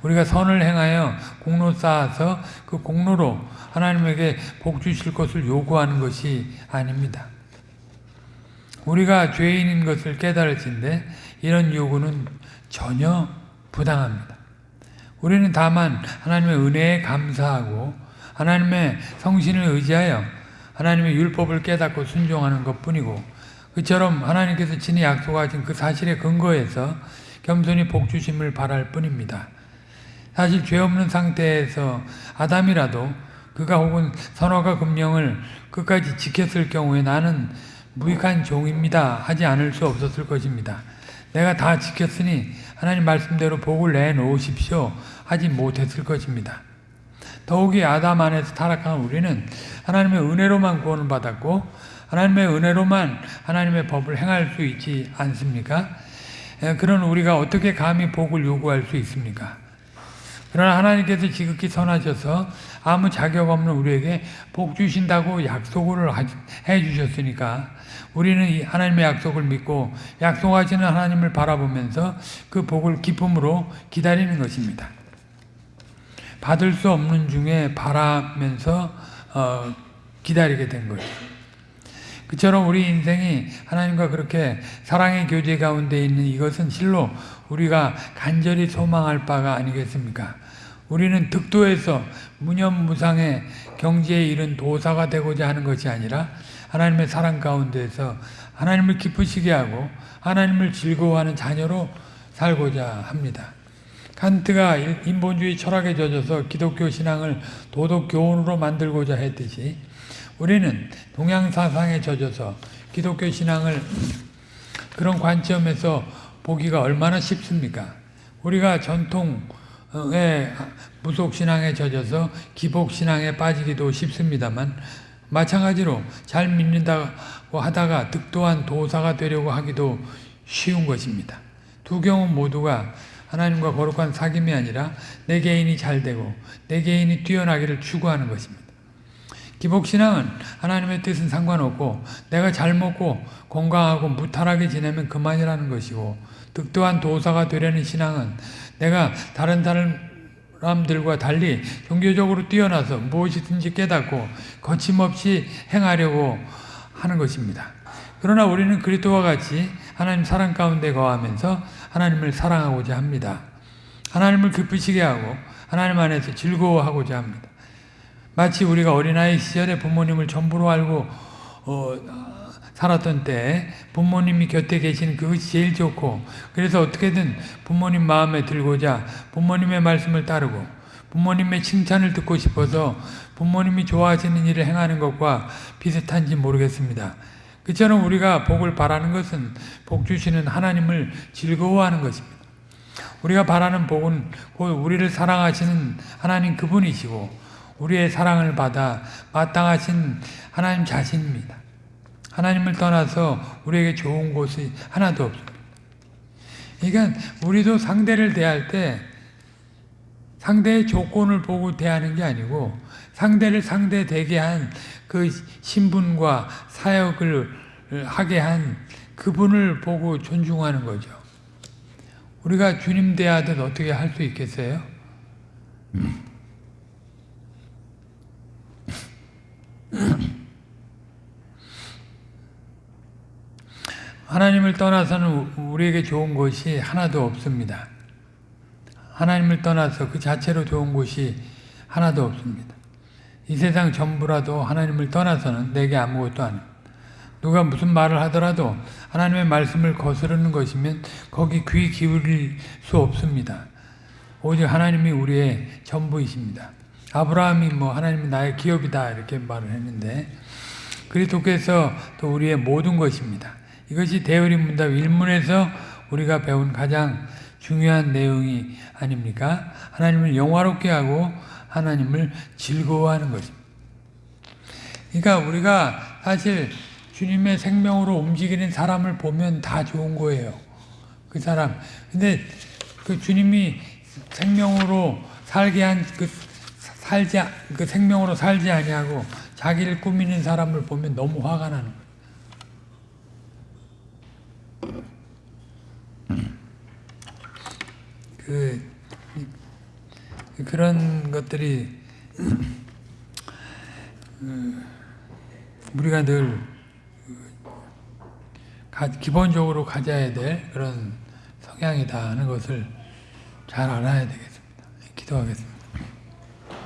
우리가 선을 행하여 공로 쌓아서 그 공로로 하나님에게 복 주실 것을 요구하는 것이 아닙니다. 우리가 죄인인 것을 깨달을진데 이런 요구는 전혀 부당합니다. 우리는 다만 하나님의 은혜에 감사하고 하나님의 성신을 의지하여 하나님의 율법을 깨닫고 순종하는 것뿐이고 그처럼 하나님께서 친히 약속하신 그 사실의 근거에서 겸손히 복주심을 바랄 뿐입니다. 사실 죄 없는 상태에서 아담이라도 그가 혹은 선화가 금령을 끝까지 지켰을 경우에 나는 무익한 종입니다 하지 않을 수 없었을 것입니다. 내가 다 지켰으니 하나님 말씀대로 복을 내놓으십시오 하지 못했을 것입니다. 더욱이 아담 안에서 타락한 우리는 하나님의 은혜로만 구원을 받았고 하나님의 은혜로만 하나님의 법을 행할 수 있지 않습니까? 그런 우리가 어떻게 감히 복을 요구할 수 있습니까? 그러나 하나님께서 지극히 선하셔서 아무 자격 없는 우리에게 복 주신다고 약속을 해 주셨으니까 우리는 하나님의 약속을 믿고 약속하시는 하나님을 바라보면서 그 복을 기쁨으로 기다리는 것입니다. 받을 수 없는 중에 바라면서 어, 기다리게 된 거예요. 그처럼 우리 인생이 하나님과 그렇게 사랑의 교제 가운데 있는 이것은 실로 우리가 간절히 소망할 바가 아니겠습니까? 우리는 득도에서 무념무상의 경지에 이른 도사가 되고자 하는 것이 아니라 하나님의 사랑 가운데서 하나님을 기쁘시게 하고 하나님을 즐거워하는 자녀로 살고자 합니다. 칸트가 인본주의 철학에 젖어서 기독교 신앙을 도덕 교훈으로 만들고자 했듯이 우리는 동양 사상에 젖어서 기독교 신앙을 그런 관점에서 보기가 얼마나 쉽습니까? 우리가 전통의 무속신앙에 젖어서 기복신앙에 빠지기도 쉽습니다만 마찬가지로 잘 믿는다고 하다가 득도한 도사가 되려고 하기도 쉬운 것입니다. 두 경우 모두가 하나님과 거룩한 사귐이 아니라 내 개인이 잘되고 내 개인이 뛰어나기를 추구하는 것입니다. 기복신앙은 하나님의 뜻은 상관없고 내가 잘 먹고 건강하고 무탈하게 지내면 그만이라는 것이고 득도한 도사가 되려는 신앙은 내가 다른 사람들과 달리 종교적으로 뛰어나서 무엇이든지 깨닫고 거침없이 행하려고 하는 것입니다. 그러나 우리는 그리스도와 같이 하나님 사랑 가운데 거하면서 하나님을 사랑하고자 합니다. 하나님을 기쁘시게 하고 하나님 안에서 즐거워하고자 합니다. 마치 우리가 어린아이 시절에 부모님을 전부로 알고 어, 살았던 때 부모님이 곁에 계시는 그것이 제일 좋고 그래서 어떻게든 부모님 마음에 들고자 부모님의 말씀을 따르고 부모님의 칭찬을 듣고 싶어서 부모님이 좋아하시는 일을 행하는 것과 비슷한지 모르겠습니다. 그처럼 우리가 복을 바라는 것은 복 주시는 하나님을 즐거워하는 것입니다. 우리가 바라는 복은 곧 우리를 사랑하시는 하나님 그분이시고 우리의 사랑을 받아 마땅하신 하나님 자신입니다. 하나님을 떠나서 우리에게 좋은 곳이 하나도 없습니다. 그러니까 우리도 상대를 대할 때 상대의 조건을 보고 대하는 게 아니고 상대를 상대 되게 한 그 신분과 사역을 하게 한 그분을 보고 존중하는 거죠. 우리가 주님 대하듯 어떻게 할 수 있겠어요? 하나님을 떠나서는 우리에게 좋은 것이 하나도 없습니다. 하나님을 떠나서 그 자체로 좋은 것이 하나도 없습니다. 이 세상 전부라도 하나님을 떠나서는 내게 아무것도 아닙 누가 무슨 말을 하더라도 하나님의 말씀을 거스르는 것이면 거기 귀 기울일 수 없습니다. 오직 하나님이 우리의 전부이십니다. 아브라함이 뭐 하나님이 나의 기업이다 이렇게 말을 했는데 그리스도께서 또 우리의 모든 것입니다. 이것이 대의림 문답 1문에서 우리가 배운 가장 중요한 내용이 아닙니까? 하나님을 영화롭게 하고 하나님을 즐거워하는 것입니다. 그러니까 우리가 사실 주님의 생명으로 움직이는 사람을 보면 다 좋은 거예요. 그 사람. 근데 그 주님이 생명으로 살게 한 그 살지 그 생명으로 살지 아니하고 자기를 꾸미는 사람을 보면 너무 화가 나는 거예요. 그 그런 것들이 우리가 늘 기본적으로 가져야 될 그런 성향이다 하는 것을 잘 알아야 되겠습니다. 기도하겠습니다.